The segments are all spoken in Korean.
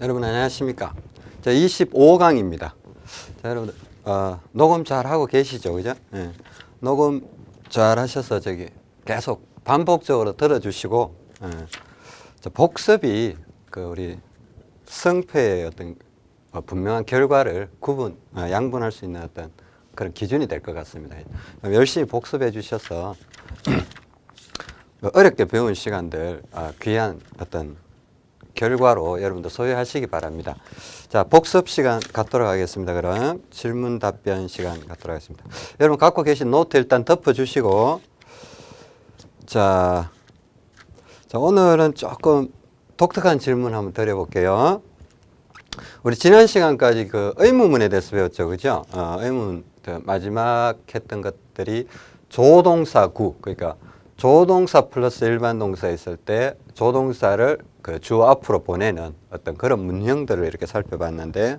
여러분 안녕하십니까? 자, 25강입니다. 자, 여러분 어, 녹음 잘 하고 계시죠, 그죠? 예. 녹음 잘 하셔서 저기 계속 반복적으로 들어주시고 예. 자, 복습이 그 우리 성패의 어떤 어, 분명한 결과를 구분, 어, 양분할 수 있는 어떤 그런 기준이 될 것 같습니다. 열심히 복습해 주셔서 어렵게 배운 시간들 아, 귀한 어떤 결과로 여러분도 소유하시기 바랍니다. 자, 복습 시간 갖도록 하겠습니다. 그럼 질문 답변 시간 갖도록 하겠습니다. 여러분 갖고 계신 노트 일단 덮어주시고 자, 자 오늘은 조금 독특한 질문 한번 드려볼게요. 우리 지난 시간까지 그 의문문에 대해서 배웠죠, 그죠? 어, 의문 마지막 했던 것들이 조동사 구 그러니까 조동사 플러스 일반 동사 있을 때 조동사를 그 주어 앞으로 보내는 어떤 그런 문형들을 이렇게 살펴봤는데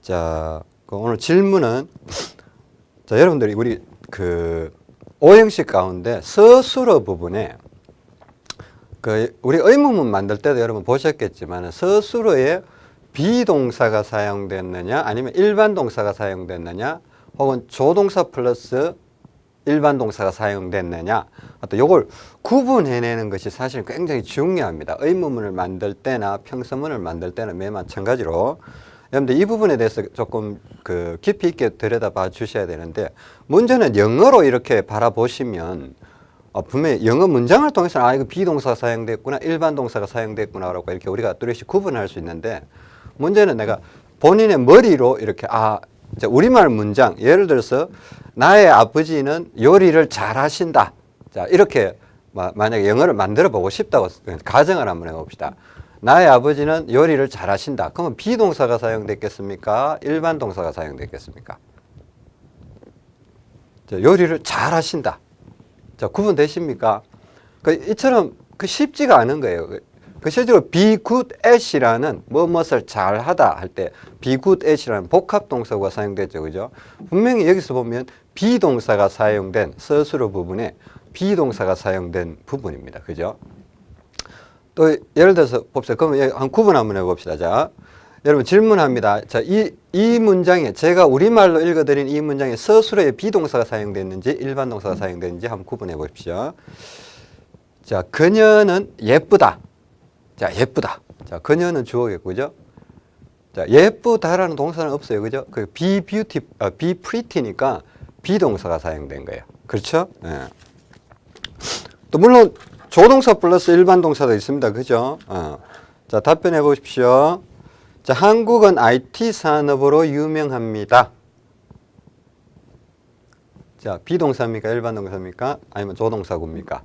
자 그 오늘 질문은 자 여러분들이 우리 그 오형식 가운데 서술어 부분에 그 우리 의문문 만들 때도 여러분 보셨겠지만 서술어에 비동사가 사용됐느냐 아니면 일반 동사가 사용됐느냐 혹은 조동사 플러스 일반 동사가 사용됐느냐? 또 요걸 구분해내는 것이 사실 굉장히 중요합니다. 의문문을 만들 때나 평서문을 만들 때는 매 마찬가지로. 여러분들 이 부분에 대해서 조금 그 깊이 있게 들여다봐 주셔야 되는데 문제는 영어로 이렇게 바라보시면 어, 분명히 영어 문장을 통해서는 아 이거 비동사가 사용됐구나 일반 동사가 사용됐구나 라고 이렇게 우리가 뚜렷이 구분할 수 있는데 문제는 내가 본인의 머리로 이렇게 아 우리말 문장 예를 들어서 나의 아버지는 요리를 잘 하신다. 자 이렇게 만약에 영어를 만들어 보고 싶다고 가정을 한번 해봅시다. 나의 아버지는 요리를 잘 하신다. 그러면 비동사가 사용됐겠습니까? 일반 동사가 사용됐겠습니까? 자, 요리를 잘 하신다. 자 구분되십니까? 그 이처럼 그 쉽지가 않은 거예요 그 실제로 be good at이라는 무엇을 잘하다 할 때 be good at이라는 복합 동사가 사용됐죠. 그죠? 분명히 여기서 보면 비동사가 사용된 서술어 부분에 비동사가 사용된 부분입니다. 그죠? 또 예를 들어서 봅시다. 그러면 한 구분 한번 해봅시다. 자, 여러분 질문합니다. 자, 이, 이 문장에 제가 우리말로 읽어드린 이 문장에 서술어에 비동사가 사용됐는지 일반 동사가 사용됐는지 한번 구분해 보십시오. 자, 그녀는 예쁘다. 자, 예쁘다. 자, 그녀는 주어겠고, 그죠? 자, 예쁘다라는 동사는 없어요. 그죠? 그 be beauty, 아, be pretty니까 비동사가 사용된 거예요. 그렇죠? 예. 또 물론 조동사 플러스 일반 동사도 있습니다. 그죠? 어. 자, 답변해 보십시오. 자, 한국은 IT 산업으로 유명합니다. 자, 비동사입니까? 일반 동사입니까? 아니면 조동사구입니까?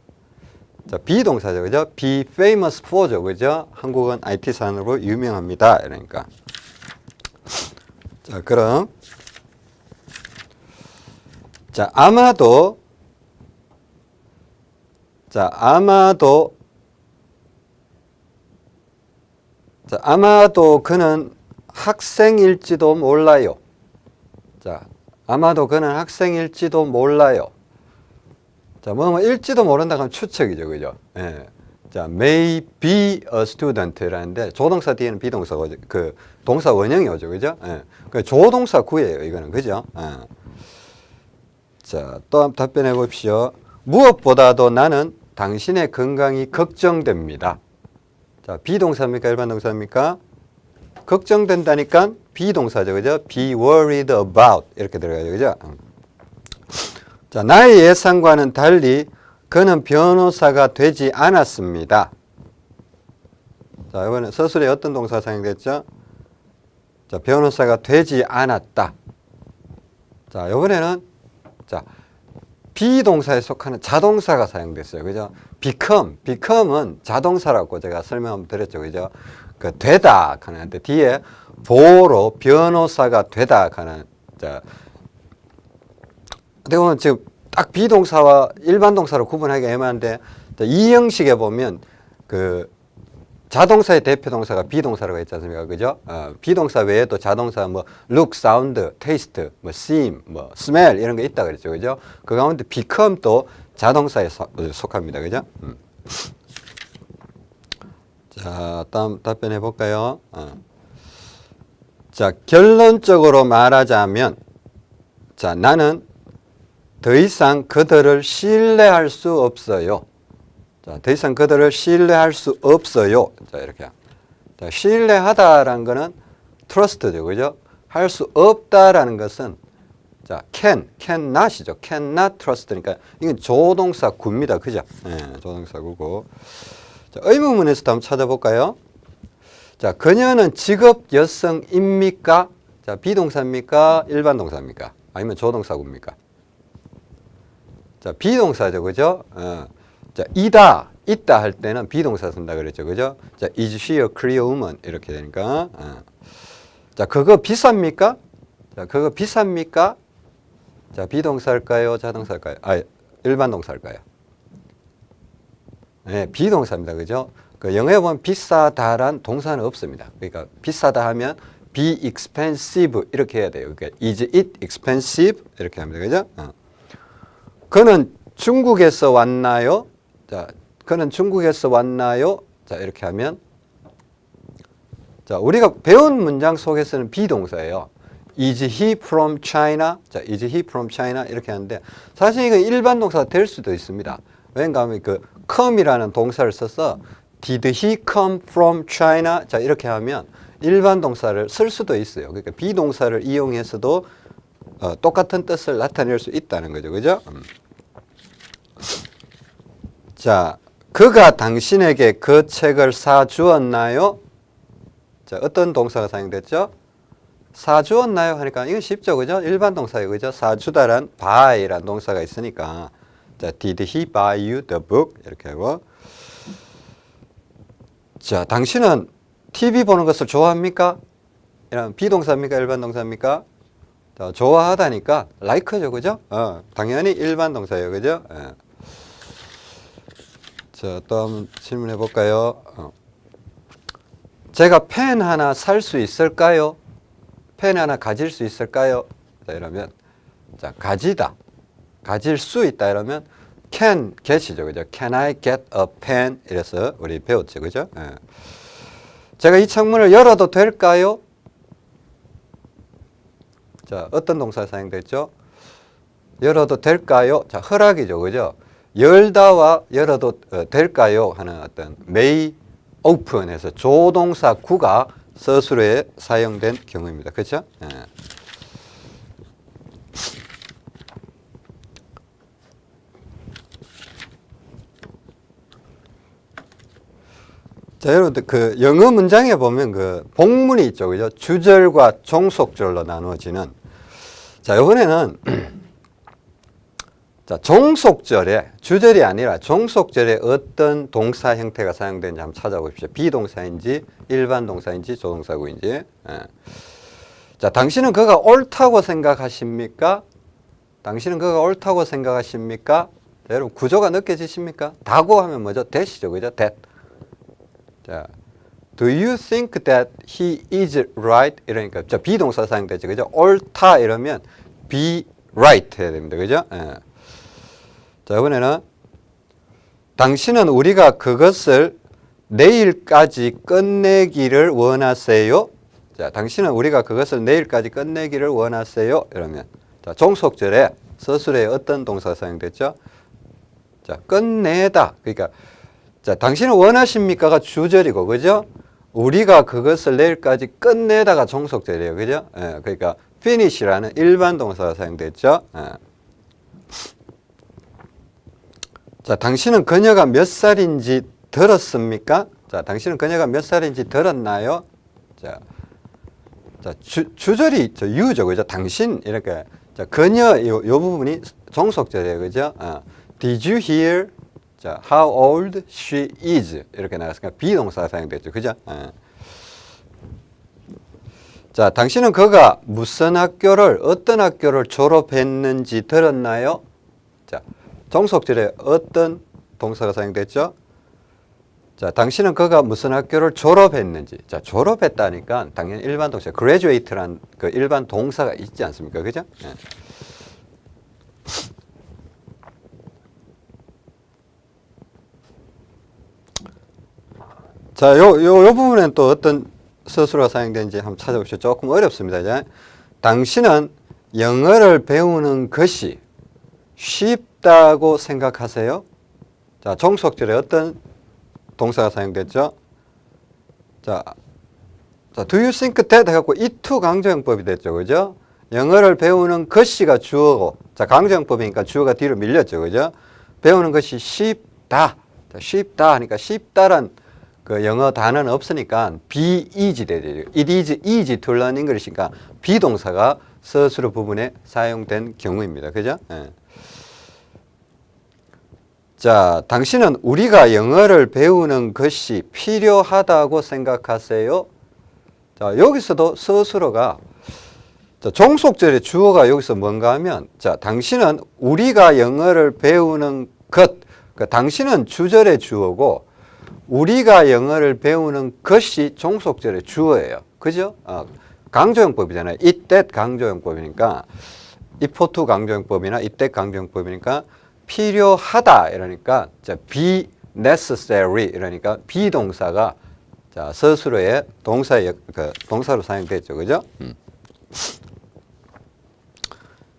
자, 비동사죠. 그죠? be famous for죠. 그죠? 한국은 IT 산업으로 유명합니다. 그러니까. 자, 그럼 자, 아마도 자, 아마도 자, 아마도 그는 학생일지도 몰라요. 자, 아마도 그는 학생일지도 몰라요. 자, 뭐, 뭐, 일지도 모른다 하면 추측이죠. 그죠? 예. 자, may be a student라는데 조동사 뒤에는 비동사가 그 동사 원형이 오죠. 그죠? 예. 그 조동사 구예요. 이거는. 그죠? 예. 자, 또 답변해 봅시오. 무엇보다도 나는 당신의 건강이 걱정됩니다. 자, 비동사입니까? 일반 동사입니까? 걱정된다니까 비동사죠. 그죠? be worried about 이렇게 들어가죠. 그죠? 자, 나의 예상과는 달리 그는 변호사가 되지 않았습니다. 자, 이번에 서술에 어떤 동사가 사용됐죠? 자, 변호사가 되지 않았다. 자, 이번에는 자, 비동사에 속하는 자동사가 사용됐어요. 그죠? become, become은 자동사라고 제가 설명 드렸죠. 그죠? 그 되다 하는데 뒤에 보로 변호사가 되다 하는 자, 어떻게 지금 딱 비동사와 일반 동사로 구분하기 애매한데 이 형식에 보면 그 자동사의 대표 동사가 비동사라고 했지 않습니까? 그죠? 어, 비동사 외에도 자동사 뭐 look, sound, taste, 뭐 seem, 뭐 smell 이런 게 있다 그랬죠. 그죠? 그 가운데 become 또 자동사에 소, 속합니다. 그죠? 음. 자, 다음 답변해 볼까요? 어. 자, 결론적으로 말하자면, 자, 나는 더 이상 그들을 신뢰할 수 없어요. 자, 더 이상 그들을 신뢰할 수 없어요. 자, 이렇게. 자, 신뢰하다라는 거는 trust죠. 그죠? 할 수 없다라는 것은 자, can, cannot이죠. cannot trust니까 이건 조동사 구입니다. 그죠? 예, 조동사 구고. 자, 의문문에서도 한번 찾아볼까요? 자, 그녀는 직업 여성입니까? 자, 비동사입니까? 일반 동사입니까? 아니면 조동사구입니까? 자, 비동사죠. 그죠? 어. 자, 이다, 있다 할 때는 비동사 쓴다 그랬죠. 그죠? 자, is she a Korean woman? 이렇게 되니까. 어. 자, 그거 비쌉니까? 자, 그거 비쌉니까? 자, 비동사일까요? 자동사일까요? 아, 일반 동사일까요? 네, 비동사입니다. 그죠? 그 영어에 보면 비싸다란 동사는 없습니다. 그러니까 비싸다 하면 be expensive 이렇게 해야 돼요. 그러니까 is it expensive 이렇게 합니다. 그죠? 어. 그는 중국에서 왔나요? 자, 그는 중국에서 왔나요? 자, 이렇게 하면 자, 우리가 배운 문장 속에서는 비동사예요. Is he from China? 자, is he from China? 이렇게 하는데 사실 이건 일반 동사가 될 수도 있습니다. 왜냐하면 그 come이라는 동사를 써서 Did he come from China? 자, 이렇게 하면 일반 동사를 쓸 수도 있어요. 그러니까 비동사를 이용해서도 어, 똑같은 뜻을 나타낼 수 있다는 거죠. 그죠? 음. 자, 그가 당신에게 그 책을 사주었나요? 자, 어떤 동사가 사용됐죠? 사주었나요? 하니까 이건 쉽죠. 그죠? 일반 동사예요. 그죠? 사주다란 buy란 동사가 있으니까 자, did he buy you the book? 이렇게 하고 자, 당신은 TV 보는 것을 좋아합니까? 이런 비동사입니까? 일반 동사입니까? 자, 좋아하다니까 like죠. 그죠? 어, 당연히 일반 동사예요. 그죠? 예. 자, 또 한번 질문해 볼까요? 어. 제가 펜 하나 살 수 있을까요? 펜 하나 가질 수 있을까요? 자, 이러면 자, 가지다. 가질 수 있다 이러면 can get이죠. 그죠? Can I get a pen? 이래서 우리 배웠죠. 그죠? 예. 제가 이 창문을 열어도 될까요? 자, 어떤 동사 사용됐죠? 열어도 될까요? 자, 허락이죠. 그죠? 열다와 열어도 어, 될까요? 하는 어떤 may open에서 조동사 구가 서술에 사용된 경우입니다. 그렇죠? 예. 자, 여러분들 그 영어 문장에 보면 그 복문이 있죠. 그죠? 주절과 종속절로 나누어지는 자, 이번에는 자, 종속절에 주절이 아니라 종속절에 어떤 동사 형태가 사용되는지 한번 찾아보십시오. 비동사인지 일반 동사인지 조동사구인지. 예. 자, 당신은 그가 옳다고 생각하십니까? 당신은 그가 옳다고 생각하십니까? 자, 여러분 구조가 느껴지십니까? 다고 하면 뭐죠? that이죠. 그죠? that. 자, do you think that he is right? 이러니까 저 비동사 사용되죠. 그죠? 옳다 이러면 be right 해야 됩니다. 그죠? 예. 자, 이번에는 당신은 우리가 그것을 내일까지 끝내기를 원하세요? 자, 당신은 우리가 그것을 내일까지 끝내기를 원하세요? 이러면 자, 종속절에 서술에 어떤 동사가 사용됐죠? 자, 끝내다. 그러니까 자, 당신은 원하십니까가 주절이고, 그죠? 우리가 그것을 내일까지 끝내다가 종속절이에요. 그죠? 예, 그러니까 finish라는 일반 동사가 사용됐죠. 예. 자, 당신은 그녀가 몇 살인지 들었습니까? 자, 당신은 그녀가 몇 살인지 들었나요? 자, 자 주, 주절이 저 유죠, 그죠? 당신 이렇게 자, 그녀 요, 요 부분이 종속절이에요, 그죠? 어. Did you hear? 자, how old she is 이렇게 나왔으니까 비동사 사용됐죠, 그죠? 어. 자, 당신은 그가 무슨 학교를 어떤 학교를 졸업했는지 들었나요? 자, 종속절에 어떤 동사가 사용됐죠? 자, 당신은 그가 무슨 학교를 졸업했는지. 자, 졸업했다니까 당연히 일반 동사, graduate란 그 일반 동사가 있지 않습니까? 그죠? 예. 자, 요, 요, 요 부분엔 또 어떤 서술어가 사용되는지 한번 찾아보시죠. 조금 어렵습니다. 이제. 당신은 영어를 배우는 것이 쉽다고 생각하세요? 자, 종속절에 어떤 동사가 사용됐죠? 자, 자, do you think that 해갖고 이투 강조형법이 됐죠. 그죠? 영어를 배우는 것이가 주어고, 자, 강조형법이니까 주어가 뒤로 밀렸죠. 그죠? 배우는 것이 쉽다. 자, 쉽다 하니까 쉽다란 그 영어 단어는 없으니까 be easy 되죠. It is easy to learn English니까 비동사가 서술어 부분에 사용된 경우입니다. 그죠? 예. 자, 당신은 우리가 영어를 배우는 것이 필요하다고 생각하세요? 자, 여기서도 서술어가 자, 종속절의 주어가 여기서 뭔가 하면 자, 당신은 우리가 영어를 배우는 것, 그 당신은 주절의 주어고 우리가 영어를 배우는 것이 종속절의 주어예요. 그죠? 어, 강조형법이잖아요. 이때 강조형법이니까 이포투 강조형법이나 이때 강조형법이니까 필요하다 이러니까 자, be necessary 이러니까 비동사가 자, 서술어의 동사의 그 동사로 사용됐죠. 그죠? 음.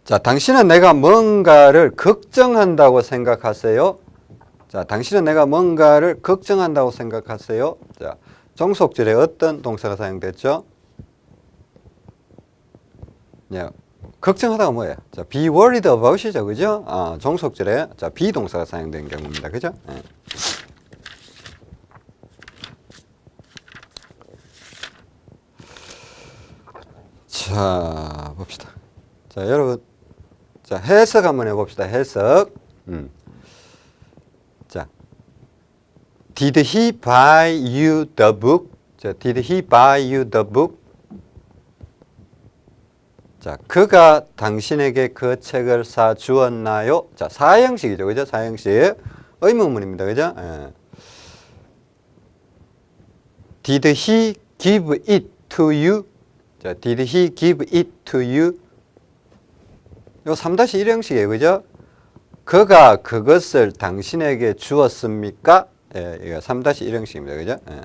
자, 당신은 내가 뭔가를 걱정한다고 생각하세요? 자, 당신은 내가 뭔가를 걱정한다고 생각하세요? 자, 종속절에 어떤 동사가 사용됐죠? 네, 걱정하다가 뭐예요? 자, be worried about이죠, 그죠? 아, 종속절에 자 비동사가 사용된 경우입니다, 그죠? 네. 자, 봅시다. 자, 여러분, 자 해석 한번 해봅시다. 해석. 음. 자, did he buy you the book? 자, did he buy you the book? 자, 그가 당신에게 그 책을 사 주었나요? 자, 사형식이죠. 그죠? 사형식. 의문문입니다. 그죠? 예. Did he give it to you? 자, did he give it to you? 요 3-1 형식이에요. 그죠? 그가 그것을 당신에게 주었습니까? 예, 이거 3-1 형식입니다. 그죠? 예.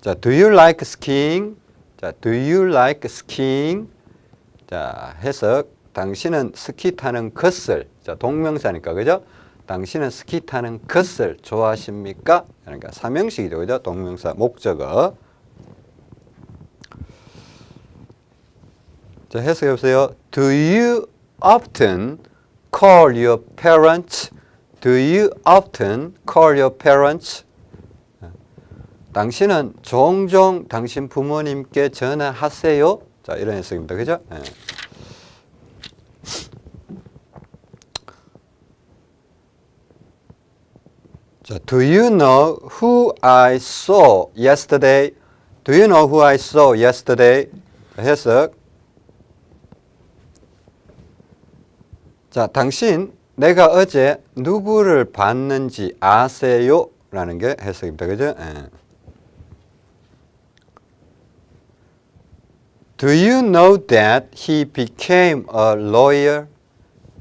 자, do you like skiing? 자, do you like skiing? 자, 해석. 당신은 스키 타는 것을, 자, 동명사니까, 그죠? 당신은 스키 타는 것을 좋아하십니까? 그러니까 삼형식이죠, 그죠? 동명사, 목적어. 자, 해석해 보세요. Do you often call your parents? Do you often call your parents? 당신은 종종 당신 부모님께 전화하세요? 자, 이런 해석입니다. 그죠? 네. 자, do you know who I saw yesterday? Do you know who I saw yesterday? 해석. 자, 당신 내가 어제 누구를 봤는지 아세요? 라는 게 해석입니다. 그죠? 예. Do you know that he became a lawyer?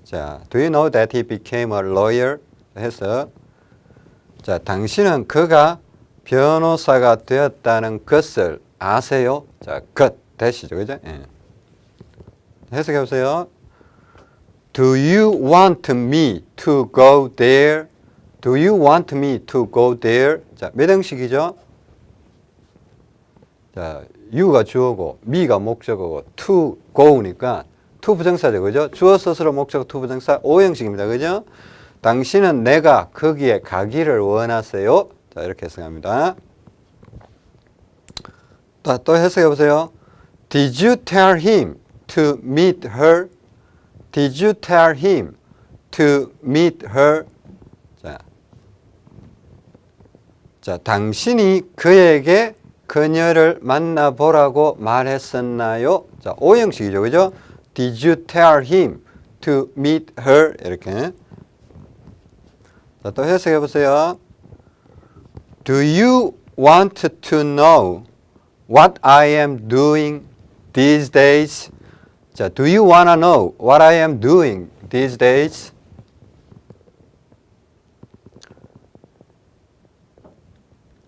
자, do you know that he became a lawyer? 해서 자, 당신은 그가 변호사가 되었다는 것을 아세요? 자, 것 대시죠. 그죠? 예. 해석해 보세요. Do you want me to go there? Do you want me to go there? 자, 몇 형식이죠? 자, you가 주어고 me가 목적어고 to go니까 to 부정사죠. 그죠? 주어 스스로 목적어 to 부정사 O 형식입니다. 그죠? 당신은 내가 거기에 가기를 원하세요. 자, 이렇게 해석합니다. 또, 또 해석해 보세요. Did you tell him to meet her? Did you tell him to meet her? 자, 자 당신이 그에게 그녀를 만나보라고 말했었나요? 자, 오형식이죠. 그죠? Did you tell him to meet her? 이렇게. 자, 또 해석해 보세요. Do you want to know what I am doing these days? 자, do you want to know what I am doing these days?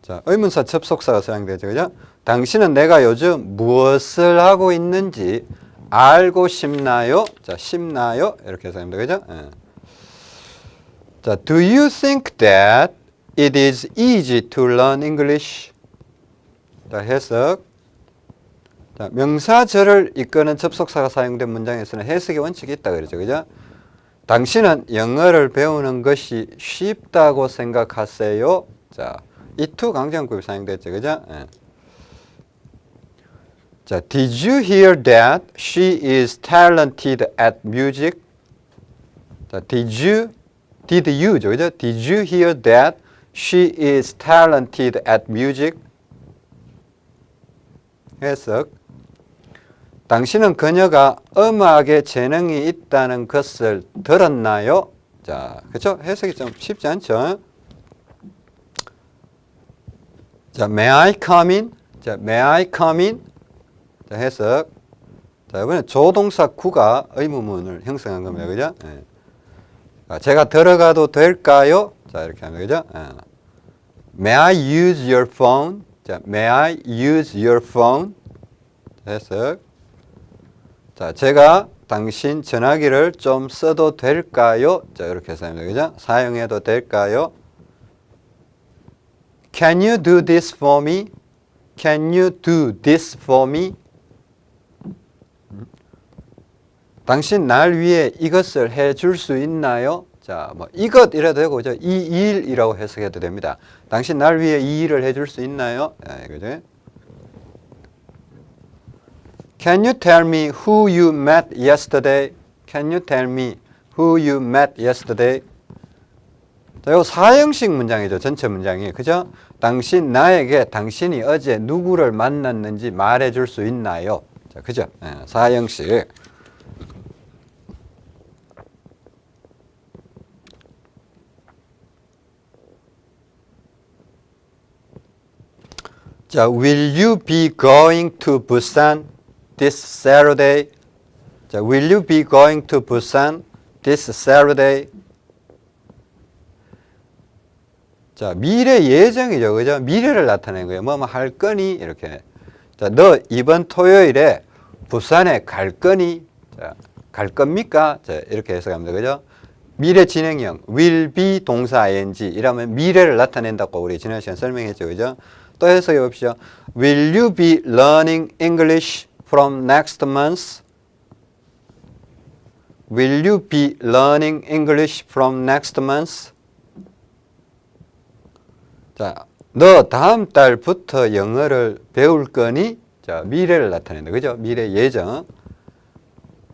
자, 의문사 접속사가 사용되죠. 그죠? 당신은 내가 요즘 무엇을 하고 있는지 알고 싶나요? 자, 싶나요? 이렇게 사용됩니다. 그죠? 예. 자, do you think that it is easy to learn English? 자, 해석. 자, 명사절을 이끄는 접속사가 사용된 문장에서는 해석의 원칙이 있다 그러죠. 그죠? 당신은 영어를 배우는 것이 쉽다고 생각하세요? 자, 이투 강정구입 사용됐죠. 그죠? 예. 자, did you hear that she is talented at music? 자, did you did you죠. 그죠? Did you hear that she is talented at music? 해석. 당신은 그녀가 음악에 재능이 있다는 것을 들었나요? 자, 그렇죠? 해석이 좀 쉽지 않죠? 자, may I come in? 자, may I come in? 자, 해석. 자, 이번에 조동사 구가 의문문을 형성한 겁니다. 그죠? 예. 자, 제가 들어가도 될까요? 자, 이렇게 하면 그죠? 예. May I use your phone? 자, may I use your phone? 자, 해석. 자, 제가 당신 전화기를 좀 써도 될까요? 자, 이렇게 합니다. 그죠? 사용해도 될까요? Can you do this for me? Can you do this for me? 당신 날 위해 이것을 해줄 수 있나요? 자, 뭐 이것 이라도 되고? 이 일이라고 해석해도 됩니다. 당신 날 위해 이 일을 해줄 수 있나요? 네, 그죠? Can you tell me who you met yesterday? Can you tell me who you met yesterday? 자, 요 사형식 문장이죠. 전체 문장이. 그죠? 당신 나에게 당신이 어제 누구를 만났는지 말해 줄 수 있나요? 자, 그죠? 예, 사형식. 자, will you be going to Busan this Saturday? 자, will you be going to Busan this Saturday? 자, 미래 예정이죠. 그죠? 미래를 나타내는 거예요. 뭐, 뭐, 할 거니? 이렇게. 자, 너 이번 토요일에 부산에 갈 거니? 자, 갈 겁니까? 자, 이렇게 해석합니다. 그죠? 미래 진행형, will be 동사 ing 이라면 미래를 나타낸다고 우리 지난 시간 설명했죠. 그죠? 또 해석해 봅시다. Will you be learning English from next month? Will you be learning English from next month? 자, 너 다음 달부터 영어를 배울 거니? 자, 미래를 나타낸다. 그죠? 미래 예정.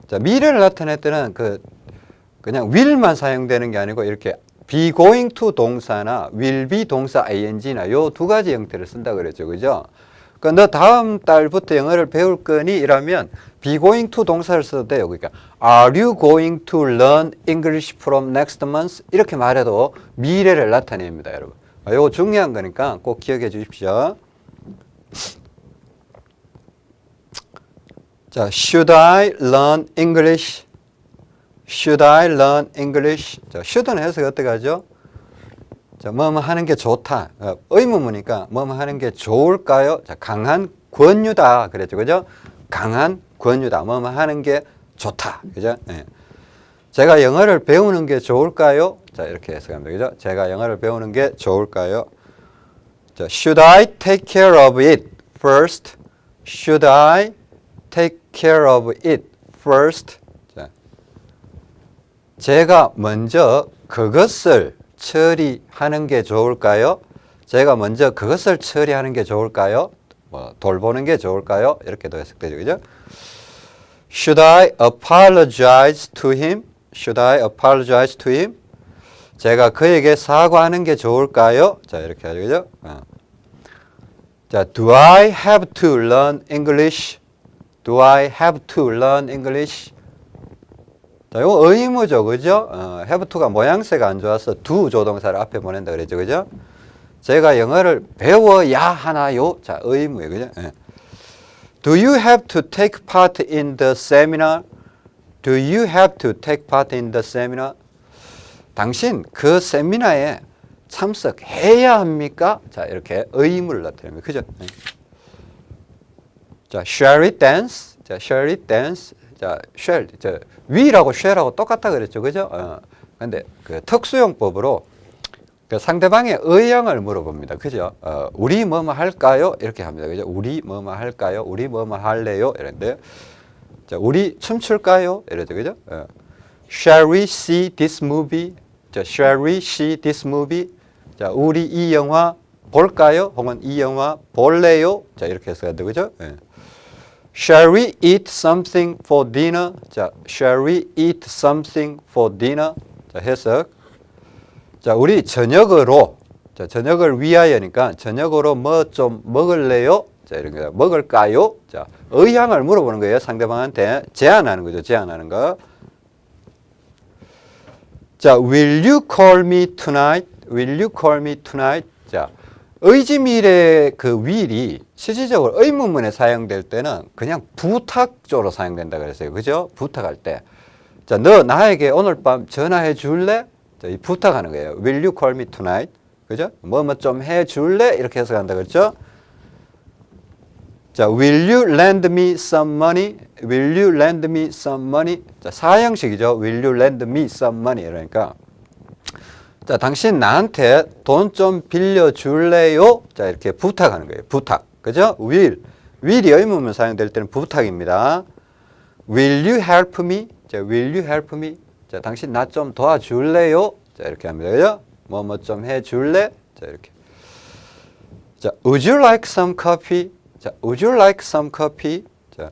자, 미래를 나타낼 때는 그 그냥 will만 사용되는 게 아니고 이렇게 be going to 동사나 will be 동사 ing나 요 두 가지 형태를 쓴다 그랬죠. 그죠? 그러니까 너 다음 달부터 영어를 배울 거니? 이라면 be going to 동사를 써도 돼요. 그러니까 are you going to learn English from next month? 이렇게 말해도 미래를 나타냅니다, 여러분. 이거 중요한 거니까 꼭 기억해 주십시오. 자, should I learn English? Should I learn English? 자, should는 해석이 어떻게 하죠? 자, 뭐뭐 하는 게 좋다. 어, 의문문이니까 뭐뭐 하는 게 좋을까요? 자, 강한 권유다. 그랬죠. 그죠? 강한 권유다. 뭐뭐 하는 게 좋다. 그죠? 네. 제가 영어를 배우는 게 좋을까요? 자, 이렇게 해석합니다. 그죠? 제가 영어를 배우는 게 좋을까요? 자, should I take care of it first? Should I take care of it first? 자, 제가 먼저 그것을 처리하는 게 좋을까요? 제가 먼저 그것을 처리하는 게 좋을까요? 뭐 돌보는 게 좋을까요? 이렇게도 해석되죠. 그죠? Should I apologize to him? Should I apologize to him? 제가 그에게 사과하는 게 좋을까요? 자, 이렇게 하죠. 그죠? 어. 자, do I have to learn English? Do I have to learn English? 자, 이거 의무죠. 그죠? 어, have to가 모양새가 안 좋아서 do 조동사를 앞에 보낸다 그랬죠. 그죠? 제가 영어를 배워야 하나요? 자, 의무예요. 그죠? 예. Do you have to take part in the seminar? Do you have to take part in the seminar? 당신 그 세미나에 참석해야 합니까? 자, 이렇게 의무를 나타냅니다. 그죠? 네. 자, shall we dance? 자, shall we dance? 자, shall, 저, will하고 shall하고 똑같다 그랬죠. 그죠? 어. 근데 그 특수용법으로 그 상대방의 의향을 물어봅니다. 그죠? 어, 우리 뭐뭐 할까요? 이렇게 합니다. 그죠? 우리 뭐뭐 할까요? 우리 뭐뭐 할래요? 이런데 자, 우리 춤출까요? 이러죠. 그죠? 어. Shall we see this movie? 자, shall we see this movie? 자, 우리 이 영화 볼까요? 혹은 이 영화 볼래요? 자, 이렇게 해서 해야 되죠. 예. Shall we eat something for dinner? 자, shall we eat something for dinner? 자, 해석. 자, 우리 저녁으로 자, 저녁을 위하여니까 저녁으로 뭐 좀 먹을래요? 자, 이런 거 먹을까요? 자, 의향을 물어보는 거예요. 상대방한테 제안하는 거죠. 제안하는 거. 자, will you call me tonight? Will you call me tonight? 자, 의지밀의 그 will이 실질적으로 의문문에 사용될 때는 그냥 부탁조로 사용된다 그랬어요. 그죠? 부탁할 때. 자, 너 나에게 오늘 밤 전화해 줄래? 자, 이 부탁하는 거예요. Will you call me tonight? 그죠? 뭐 뭐 좀 해 줄래? 이렇게 해서 간다 그랬죠? 자, will you lend me some money? Will you lend me some money? 자, 사형식이죠. Will you lend me some money? 이러니까 자, 당신 나한테 돈 좀 빌려 줄래요? 자, 이렇게 부탁하는 거예요. 부탁. 그죠? will. will이 의문문 사용될 때는 부탁입니다. Will you help me? 자, will you help me? 자, 당신 나 좀 도와줄래요? 자, 이렇게 합니다. 그죠? 뭐 뭐 좀 해줄래? 자, 이렇게. 자, would you like some coffee? 자, would you like some coffee? 자,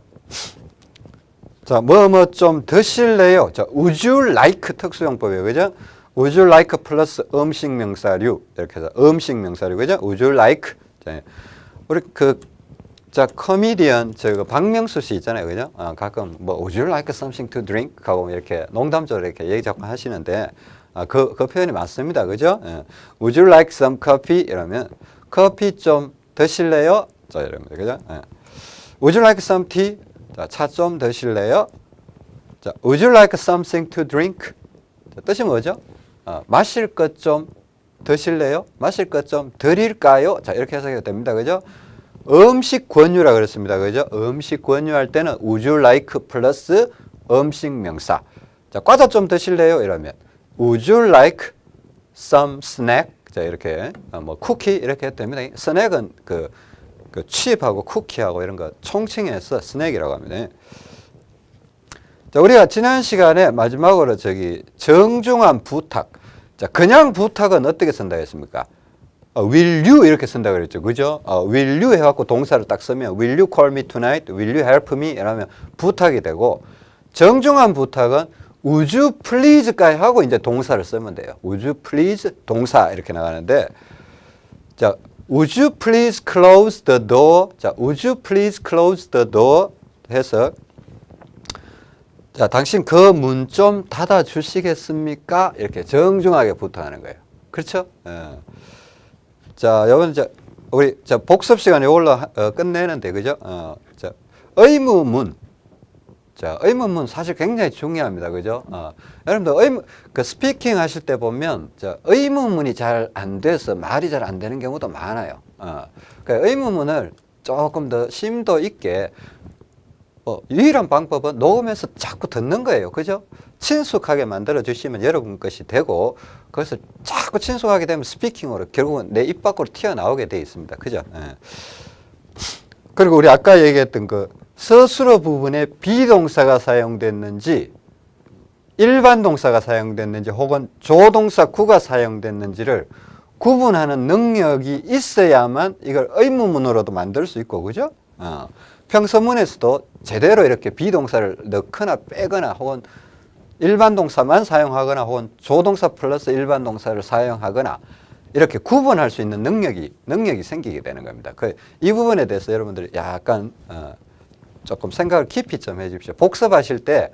자, 뭐 뭐 좀 드실래요? 자, would you like 특수용법이에요. 그죠? Would you like 플러스 음식 명사류 이렇게 해서 음식 명사류 그죠? would you like 자, 우리 그 자, 코미디언 저거 박명수 씨 있잖아요. 그죠? 어, 가끔 뭐 would you like something to drink 하고 이렇게 농담적으로 이렇게 얘기 자꾸 하시는데 아, 그, 그 표현이 맞습니다. 그죠? 예. would you like some coffee 이러면 커피 좀 드실래요? 자, 이럽니다. 그죠? 예. would you like some tea? 자, 차좀 드실래요? 자, would you like something to drink? 자, 뜻이 뭐죠? 어, 마실 것 좀 드실래요? 마실 것 좀 드릴까요? 자, 이렇게 해석이 됩니다. 그죠? 음식 권유라 그랬습니다. 그죠? 음식 권유할 때는 would you like 플러스 음식 명사. 자, 과자 좀 드실래요? 이러면 would you like some snack? 자, 이렇게 어, 뭐 쿠키 이렇게 됩니다. 스낵은 그, 그 칩하고 쿠키하고 이런 거 총칭해서 스낵이라고 합니다. 자, 우리가 지난 시간에 마지막으로 저기 정중한 부탁. 자, 그냥 부탁은 어떻게 쓴다 했습니까? 어, will you 이렇게 쓴다 그랬죠. 그죠? 어, will you 해갖고 동사를 딱 쓰면 will you call me tonight? will you help me? 이러면 부탁이 되고 정중한 부탁은 would you please까지 하고 이제 동사를 쓰면 돼요. would you please 동사 이렇게 나가는데 자, would you please close the door? 자, would you please close the door? 해서 자, 당신 그 문 좀 닫아 주시겠습니까? 이렇게 정중하게 부탁하는 거예요. 그렇죠? 예. 자, 요번 이제 우리 자 복습 시간 이걸로 하- 어, 끝내는데 그죠? 어, 자, 의무문. 자, 의무문 사실 굉장히 중요합니다. 그죠? 어, 여러분들 의무 그 스피킹 하실 때 보면 자, 의무문이 잘 안 돼서 말이 잘 안 되는 경우도 많아요. 어, 그러니까 의무문을 조금 더 심도 있게 어, 유일한 방법은 녹음해서 자꾸 듣는 거예요. 그죠? 친숙하게 만들어 주시면 여러분 것이 되고 그래서 자꾸 친숙하게 되면 스피킹으로 결국은 내 입 밖으로 튀어나오게 돼 있습니다. 그죠? 예. 그리고 우리 아까 얘기했던 그 서술어 부분에 비동사가 사용됐는지 일반 동사가 사용됐는지 혹은 조동사 구가 사용됐는지를 구분하는 능력이 있어야만 이걸 의무문으로도 만들 수 있고 그죠? 어. 평서문에서도 제대로 이렇게 비동사를 넣거나 빼거나 혹은 일반 동사만 사용하거나 혹은 조동사 플러스 일반 동사를 사용하거나 이렇게 구분할 수 있는 능력이 능력이 생기게 되는 겁니다. 그 이 부분에 대해서 여러분들이 약간 어, 조금 생각을 깊이 좀 해주십시오. 복습하실 때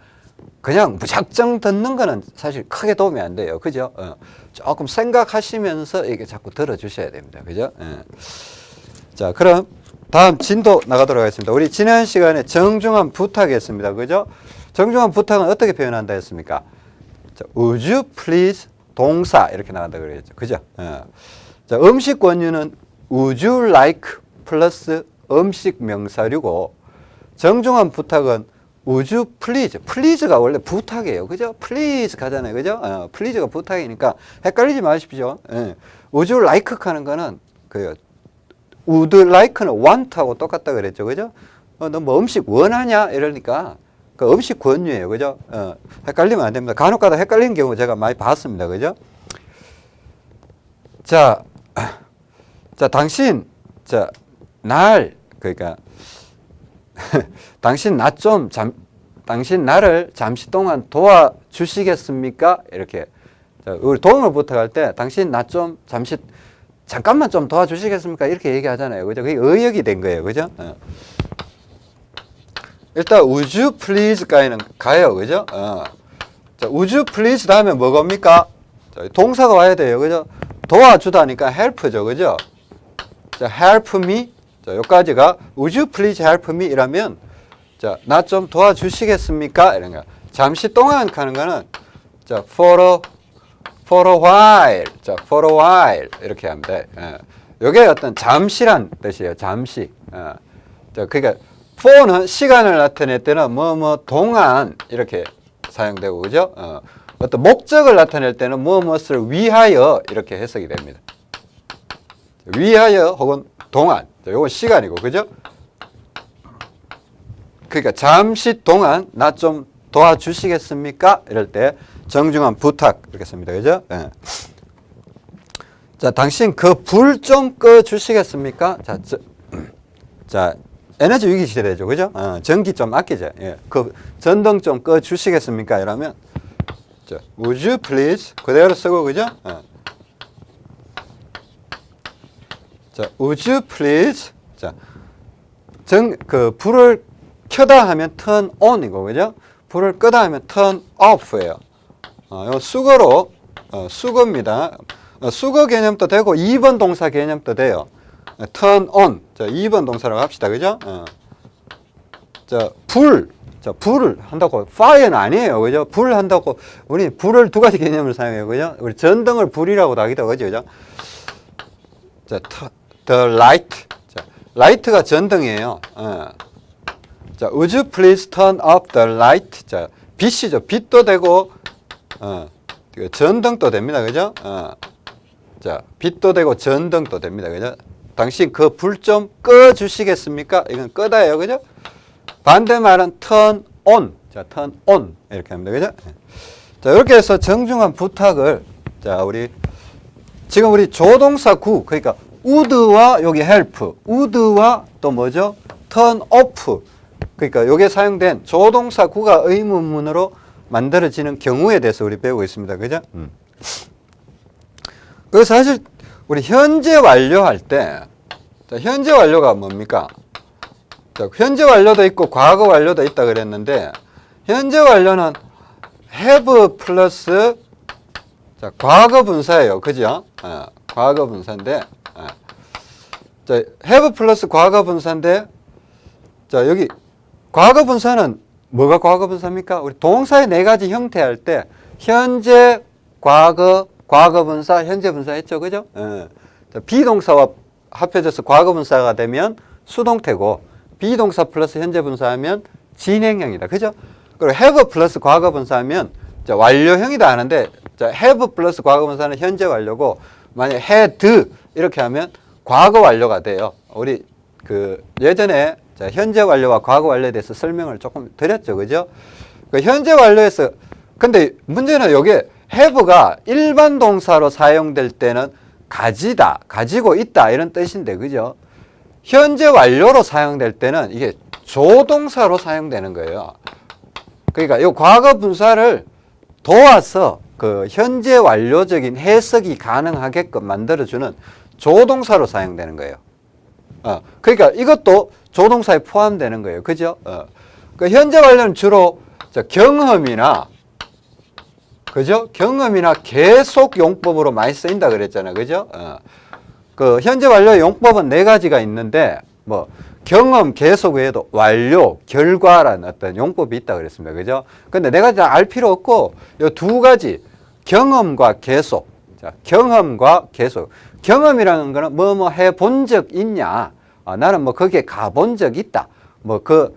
그냥 무작정 듣는 거는 사실 크게 도움이 안 돼요. 그죠? 어, 조금 생각하시면서 이게 자꾸 들어주셔야 됩니다. 그죠? 예. 자, 그럼 다음 진도 나가도록 하겠습니다. 우리 지난 시간에 정중한 부탁했습니다. 그죠? 정중한 부탁은 어떻게 표현한다 했습니까? 자, would you please 동사 이렇게 나간다 그랬죠. 그죠? 예. 자, 음식 권유는 would you like 플러스 음식 명사류고 정중한 부탁은 would you please. please가 원래 부탁이에요. 그죠? please 가잖아요. 그죠? 어, please가 부탁이니까 헷갈리지 마십시오. 예. would you like 하는 거는 그 would like는 want하고 똑같다 그랬죠. 그죠? 어, 너 뭐 음식 원하냐? 이러니까 그 음식 권유예요. 그죠? 어, 헷갈리면 안 됩니다. 간혹 가다 헷갈리는 경우 제가 많이 봤습니다. 그죠? 자, 자, 당신, 자, 날, 그러니까, 당신 나 좀 잠, 당신 나를 잠시 동안 도와주시겠습니까? 이렇게. 자, 우리 도움을 부탁할 때, 당신 나 좀 잠시, 잠깐만 좀 도와주시겠습니까? 이렇게 얘기하잖아요. 그죠? 그게 의역이 된 거예요. 그죠? 어. 일단, you please까지는 가요. 그죠? 어. 자, you please 다음에 뭐겁니까? 자, 동사가 와야 돼요. 그죠? 도와주다니까 help죠. 그죠? 자, help me. 자, 여기까지가 you please help me 이라면 자, 나 좀 도와주시겠습니까? 이런 거. 잠시 동안 하는 거는 자, for a for a while. 자, for a while 이렇게 하면 돼. 예. 어떤 잠시란 뜻이에요. 잠시. 예. 자, 그러니까 for는 시간을 나타낼 때는 뭐뭐 동안 이렇게 사용되고 그죠? 어. 어떤 목적을 나타낼 때는 뭐 무엇을 위하여 이렇게 해석이 됩니다. 위하여 혹은 동안. 자, 요건 시간이고 그죠? 그러니까 잠시 동안 나 좀 도와주시겠습니까? 이럴 때 정중한 부탁 이렇게 씁니다. 그죠? 예. 자, 당신 그 불 좀 꺼 주시겠습니까? 자, 저, 자, 에너지 위기 시대죠. 그죠? 어, 전기 좀 아끼자. 예. 그 전등 좀 꺼 주시겠습니까? 이러면 자, would you please 그대로 쓰고 그죠? 어. 자, would you please 자, 정, 그 불을 켜다 하면 turn on이고 그죠? 불을 끄다 하면 turn off예요. 어, 요 수거로 어, 수거입니다. 어, 수거 개념도 되고 2번 동사 개념도 돼요. 어, turn on. 자, 2번 동사라고 합시다. 그죠? 어. 자, 불. 자, 불을 한다고 fire는 아니에요. 그죠? 불 한다고 우리 불을 두 가지 개념을 사용해요. 그죠? 우리 전등을 불이라고도 하기도 하죠. 그죠? 자, the light. 자, light가 전등이에요. 어. 자, would you please turn off the light? 자, 빛이죠. 빛도 되고, 어, 그 전등도 됩니다. 그죠? 어. 자, 빛도 되고 전등도 됩니다. 그죠? 당신 그 불 좀 꺼 주시겠습니까? 이건 끄다예요. 그죠? 반대말은 turn on. 자, turn on. 이렇게 합니다. 그죠? 자, 이렇게 해서 정중한 부탁을, 자, 우리, 지금 우리 조동사 구, 그러니까 would와 여기 help, would와 또 뭐죠? turn off. 그러니까 여기에 사용된 조동사 구가 의문문으로 만들어지는 경우에 대해서 우리 배우고 있습니다. 그죠? 음. 그 사실 우리 현재 완료할 때 자, 현재 완료가 뭡니까? 자, 현재 완료도 있고 과거 완료도 있다 그랬는데 현재 완료는 have 플러스 자, 과거 분사예요. 그죠? 어, 과거 분사인데 어. 자, have 플러스 과거 분사인데 자, 여기 과거 분사는 뭐가 과거 분사입니까? 우리 동사의 네 가지 형태 할 때 현재, 과거, 과거 분사, 현재 분사 했죠. 그죠? 예. 자, 비동사와 합해져서 과거 분사가 되면 수동태고 비동사 플러스 현재 분사하면 진행형이다. 그죠? 그리고 have 플러스 과거 분사하면 자, 완료형이다 하는데 자, have 플러스 과거 분사는 현재 완료고 만약 had 이렇게 하면 과거 완료가 돼요. 우리 그 예전에 자, 현재 완료와 과거 완료에 대해서 설명을 조금 드렸죠. 그죠? 그 현재 완료에서 근데 문제는 여기에 have가 일반 동사로 사용될 때는 가지다, 가지고 있다 이런 뜻인데 그죠? 현재 완료로 사용될 때는 이게 조동사로 사용되는 거예요. 그러니까 이 과거 분사를 도와서 그 현재 완료적인 해석이 가능하게끔 만들어주는 조동사로 사용되는 거예요. 어, 그러니까 이것도 조동사에 포함되는 거예요. 그죠? 어. 그 현재 완료는 주로 저 경험이나 그죠? 경험이나 계속 용법으로 많이 쓰인다 그랬잖아요. 그죠? 어. 그 현재 완료 용법은 네 가지가 있는데 뭐 경험 계속 외에도 완료, 결과라는 어떤 용법이 있다 그랬습니다. 그죠? 근데 네 가지 다알 필요 없고 이 두 가지 경험과 계속. 자, 경험과 계속. 경험이라는 거는 뭐뭐 해본 적 있냐? 아, 나는 뭐 거기에 가본 적 있다. 뭐 그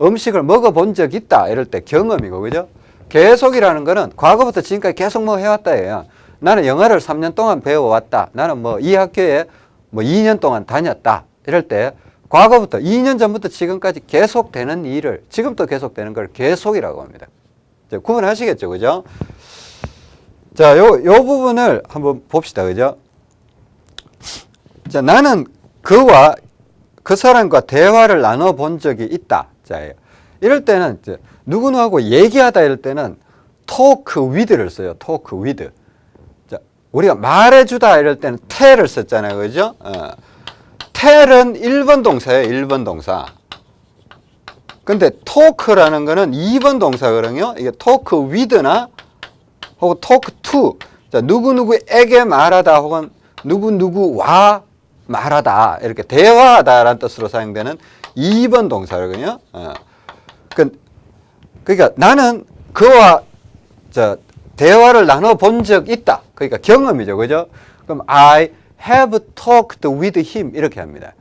음식을 먹어본 적 있다. 이럴 때 경험이고, 그죠? 계속이라는 거는 과거부터 지금까지 계속 뭐 해왔다. 예요. 나는 영어를 3년 동안 배워왔다. 나는 뭐 이 학교에 뭐 2년 동안 다녔다. 이럴 때 과거부터 2년 전부터 지금까지 계속되는 일을 지금도 계속되는 걸 계속이라고 합니다. 이제 구분하시겠죠, 그죠? 자, 요, 요 부분을 한번 봅시다, 그죠? 자, 나는 그와 그 사람과 대화를 나눠본 적이 있다. 자, 이럴 때는 이제 누구누구하고 얘기하다 이럴 때는 talk with를 써요. talk with. 자, 우리가 말해주다 이럴 때는 tell을 썼잖아요. 그죠? 어. tell은 1번 동사예요. 1번 동사. 근데 talk라는 거는 2번 동사거든요. 이게 talk with나 혹은 talk to. 자, 누구누구에게 말하다 혹은 누구누구와 말하다. 이렇게 대화하다라는 뜻으로 사용되는 2번 동사거든요. 어. 그, 그러니까 나는 그와 저 대화를 나눠 본 적 있다. 그러니까 경험이죠. 그죠? 그럼 I have talked with him 이렇게 합니다.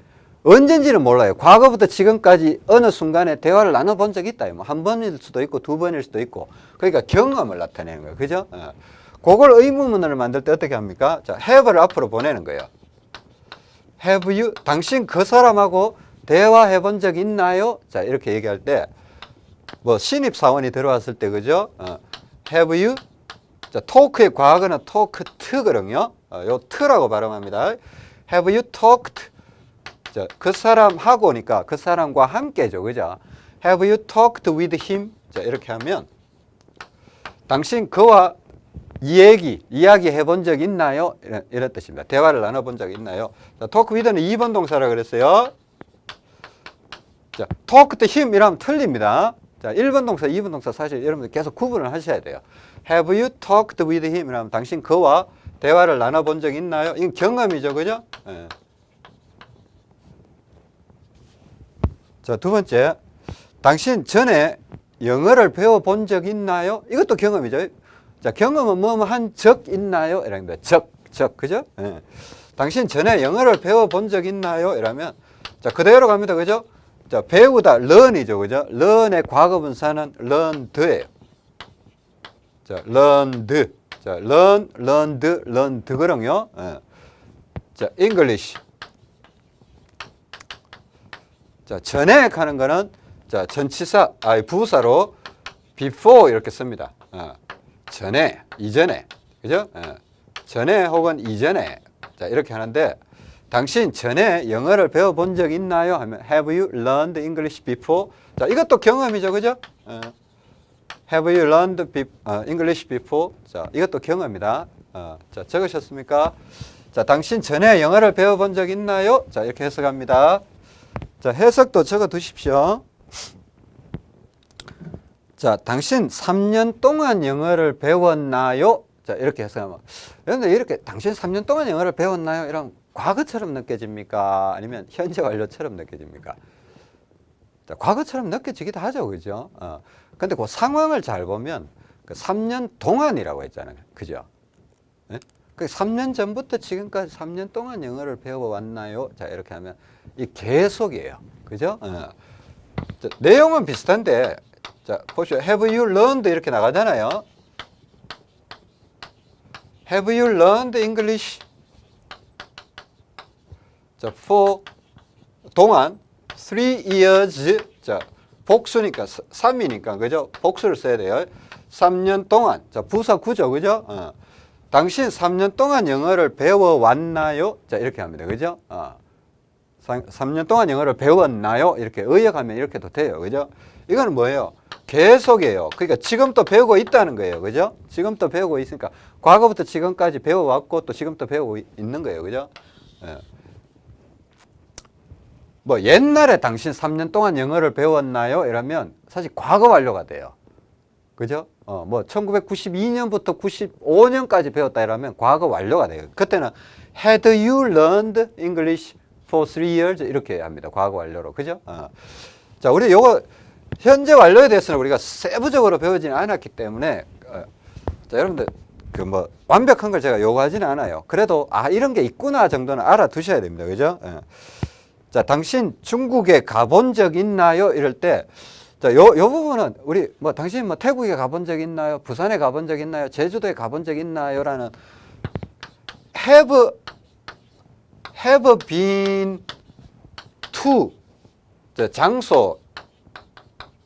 언젠지는 몰라요. 과거부터 지금까지 어느 순간에 대화를 나눠본 적이 있다. 뭐 한 번일 수도 있고 두 번일 수도 있고. 그러니까 경험을 나타내는 거예요. 그죠? 어. 그걸 의문문을 만들 때 어떻게 합니까? 자, have를 앞으로 보내는 거예요. Have you? 당신 그 사람하고 대화해 본 적 있나요? 자, 이렇게 얘기할 때, 뭐, 신입사원이 들어왔을 때, 그죠? 어, have you? 자, talk의 과거는 talk to거든요. 어, 요 to라고 발음합니다. have you talked? 자, 그 사람하고니까 그 사람과 함께죠. 그죠? have you talked with him? 자, 이렇게 하면, 당신 그와 이 얘기, 이야기 해본 적 있나요? 이런, 이런 뜻입니다. 대화를 나눠본 적 있나요? 자, talk with는 2번 동사라 그랬어요. 자, talk to him 이라면 틀립니다. 자, 1번 동사, 2번 동사 사실 여러분들 계속 구분을 하셔야 돼요. Have you talked with him? 이라면 당신 그와 대화를 나눠본 적 있나요? 이건 경험이죠. 그죠? 예. 자, 두 번째. 당신 전에 영어를 배워본 적 있나요? 이것도 경험이죠. 자, 경험은 뭐 한 적 있나요? 거. 적, 적. 그죠? 예. 당신 전에 영어를 배워본 적 있나요? 이러면 자, 그대로 갑니다. 그죠? 자, 배우다 learn이죠. 그죠? learn의 과거 분사는 learned예요. 자, learned. 자, learn, learned, learned거든요. 예. 자, English. 자, 전에 하는 거는 자, 전치사, 아, 부사로 before 이렇게 씁니다. 어. 전에, 이전에. 그죠? 어. 전에 혹은 이전에. 자, 이렇게 하는데 당신 전에 영어를 배워본 적 있나요? 하면 Have you learned English before? 자, 이것도 경험이죠. 그죠? 어. Have you learned 어, English before? 자, 이것도 경험이다. 어, 자, 적으셨습니까? 자, 당신 전에 영어를 배워본 적 있나요? 자, 이렇게 해석합니다. 자, 해석도 적어 두십시오. 자, 당신 3년 동안 영어를 배웠나요? 자, 이렇게 해석하면. 그런데 이렇게 당신 3년 동안 영어를 배웠나요? 이런 과거처럼 느껴집니까? 아니면 현재 완료처럼 느껴집니까? 자, 과거처럼 느껴지기도 하죠. 그죠? 어. 근데 그 상황을 잘 보면 그 3년 동안이라고 했잖아요. 그죠? 네? 그 3년 전부터 지금까지 3년 동안 영어를 배워왔나요? 자, 이렇게 하면 이 계속이에요. 그죠? 어. 자, 내용은 비슷한데, 자, 보시오. Have you learned? 이렇게 나가잖아요. Have you learned English? 자, for 동안 three years 자, 복수니까 3이니까 그죠? 복수를 써야 돼요. 3년 동안. 자, 부사 구죠. 그죠? 어. 당신 3년 동안 영어를 배워 왔나요? 자, 이렇게 합니다. 그죠? 어. 3 년 동안 영어를 배웠나요? 이렇게 의역하면 이렇게도 돼요. 그죠? 이거는 뭐예요? 계속이에요. 그러니까 지금도 배우고 있다는 거예요. 그죠? 지금도 배우고 있으니까 과거부터 지금까지 배워왔고 또 지금도 배우고 있는 거예요. 그죠? 예. 뭐 옛날에 당신 3년 동안 영어를 배웠나요? 이러면 사실 과거 완료가 돼요. 그죠? 어, 뭐 1992년부터 95년까지 배웠다 이러면 과거 완료가 돼요. 그때는 had you learned English for three years 이렇게 합니다. 과거 완료로. 그죠? 어. 자, 우리 요거 현재 완료에 대해서는 우리가 세부적으로 배우지는 않았기 때문에 어, 자, 여러분들 그 뭐 완벽한 걸 제가 요구하지는 않아요. 그래도 아 이런 게 있구나 정도는 알아두셔야 됩니다. 그죠? 예. 자, 당신 중국에 가본 적 있나요? 이럴 때 자, 요, 요 부분은 우리 뭐 당신 뭐 태국에 가본 적 있나요? 부산에 가본 적 있나요? 제주도에 가본 적 있나요? 라는 have have been to 저 장소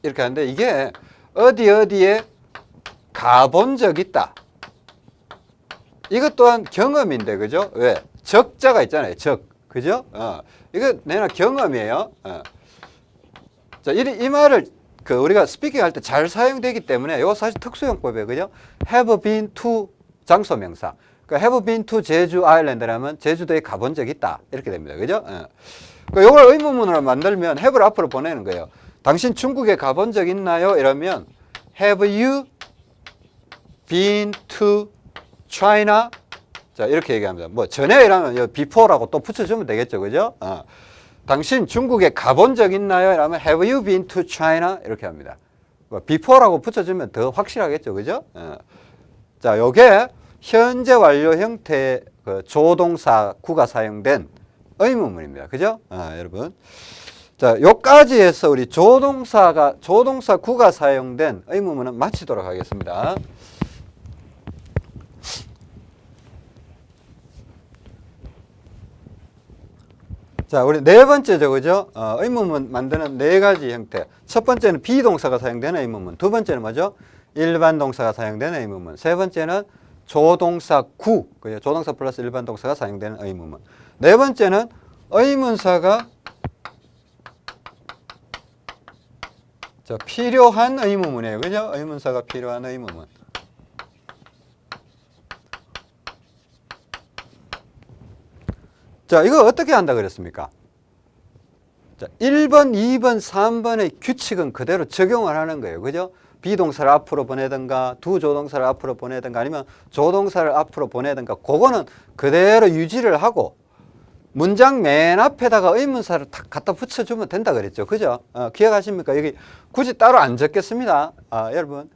이렇게 하는데 이게 어디 어디에 가본 적 있다. 이것 또한 경험인데 그죠? 왜? 적자가 있잖아요. 적. 그죠? 어. 이거 내나 경험이에요. 어. 자, 이, 이 말을 그 우리가 스피킹 할 때 잘 사용되기 때문에 이거 사실 특수용법이에요. 그죠? have been to 장소 명사. 그러니까 have been to 제주 아일랜드라면 제주도에 가본 적 있다. 이렇게 됩니다. 그죠? 어. 그러니까 이걸 의문문으로 만들면 have를 앞으로 보내는 거예요. 당신 중국에 가본 적 있나요? 이러면 have you been to China? 자, 이렇게 얘기합니다. 뭐, 전에 이라면 요 before라고 또 붙여주면 되겠죠. 그죠? 어. 당신 중국에 가본 적 있나요? 이러면 have you been to China? 이렇게 합니다. 뭐 before라고 붙여주면 더 확실하겠죠. 그죠? 어. 자, 요게 현재 완료 형태의 그 조동사 구가 사용된 의문문입니다. 그죠? 아, 여러분. 자, 요까지 해서 우리 조동사가, 조동사 구가 사용된 의문문은 마치도록 하겠습니다. 자, 우리 네 번째죠, 그죠? 어, 의문문 만드는 네 가지 형태. 첫 번째는 비동사가 사용되는 의문문. 두 번째는 뭐죠? 일반 동사가 사용되는 의문문. 세 번째는 조동사 구, 그죠? 조동사 플러스 일반 동사가 사용되는 의문문. 네 번째는 의문사가 자, 필요한 의문문이에요. 그죠? 의문사가 필요한 의문문. 자, 이거 어떻게 한다 그랬습니까? 자, 1번, 2번, 3번의 규칙은 그대로 적용을 하는 거예요. 그죠? 비동사를 앞으로 보내든가 두 조동사를 앞으로 보내든가 아니면 조동사를 앞으로 보내든가 그거는 그대로 유지를 하고 문장 맨 앞에다가 의문사를 탁 갖다 붙여주면 된다 그랬죠. 그죠? 어, 기억하십니까? 여기 굳이 따로 안 적겠습니다. 아, 여러분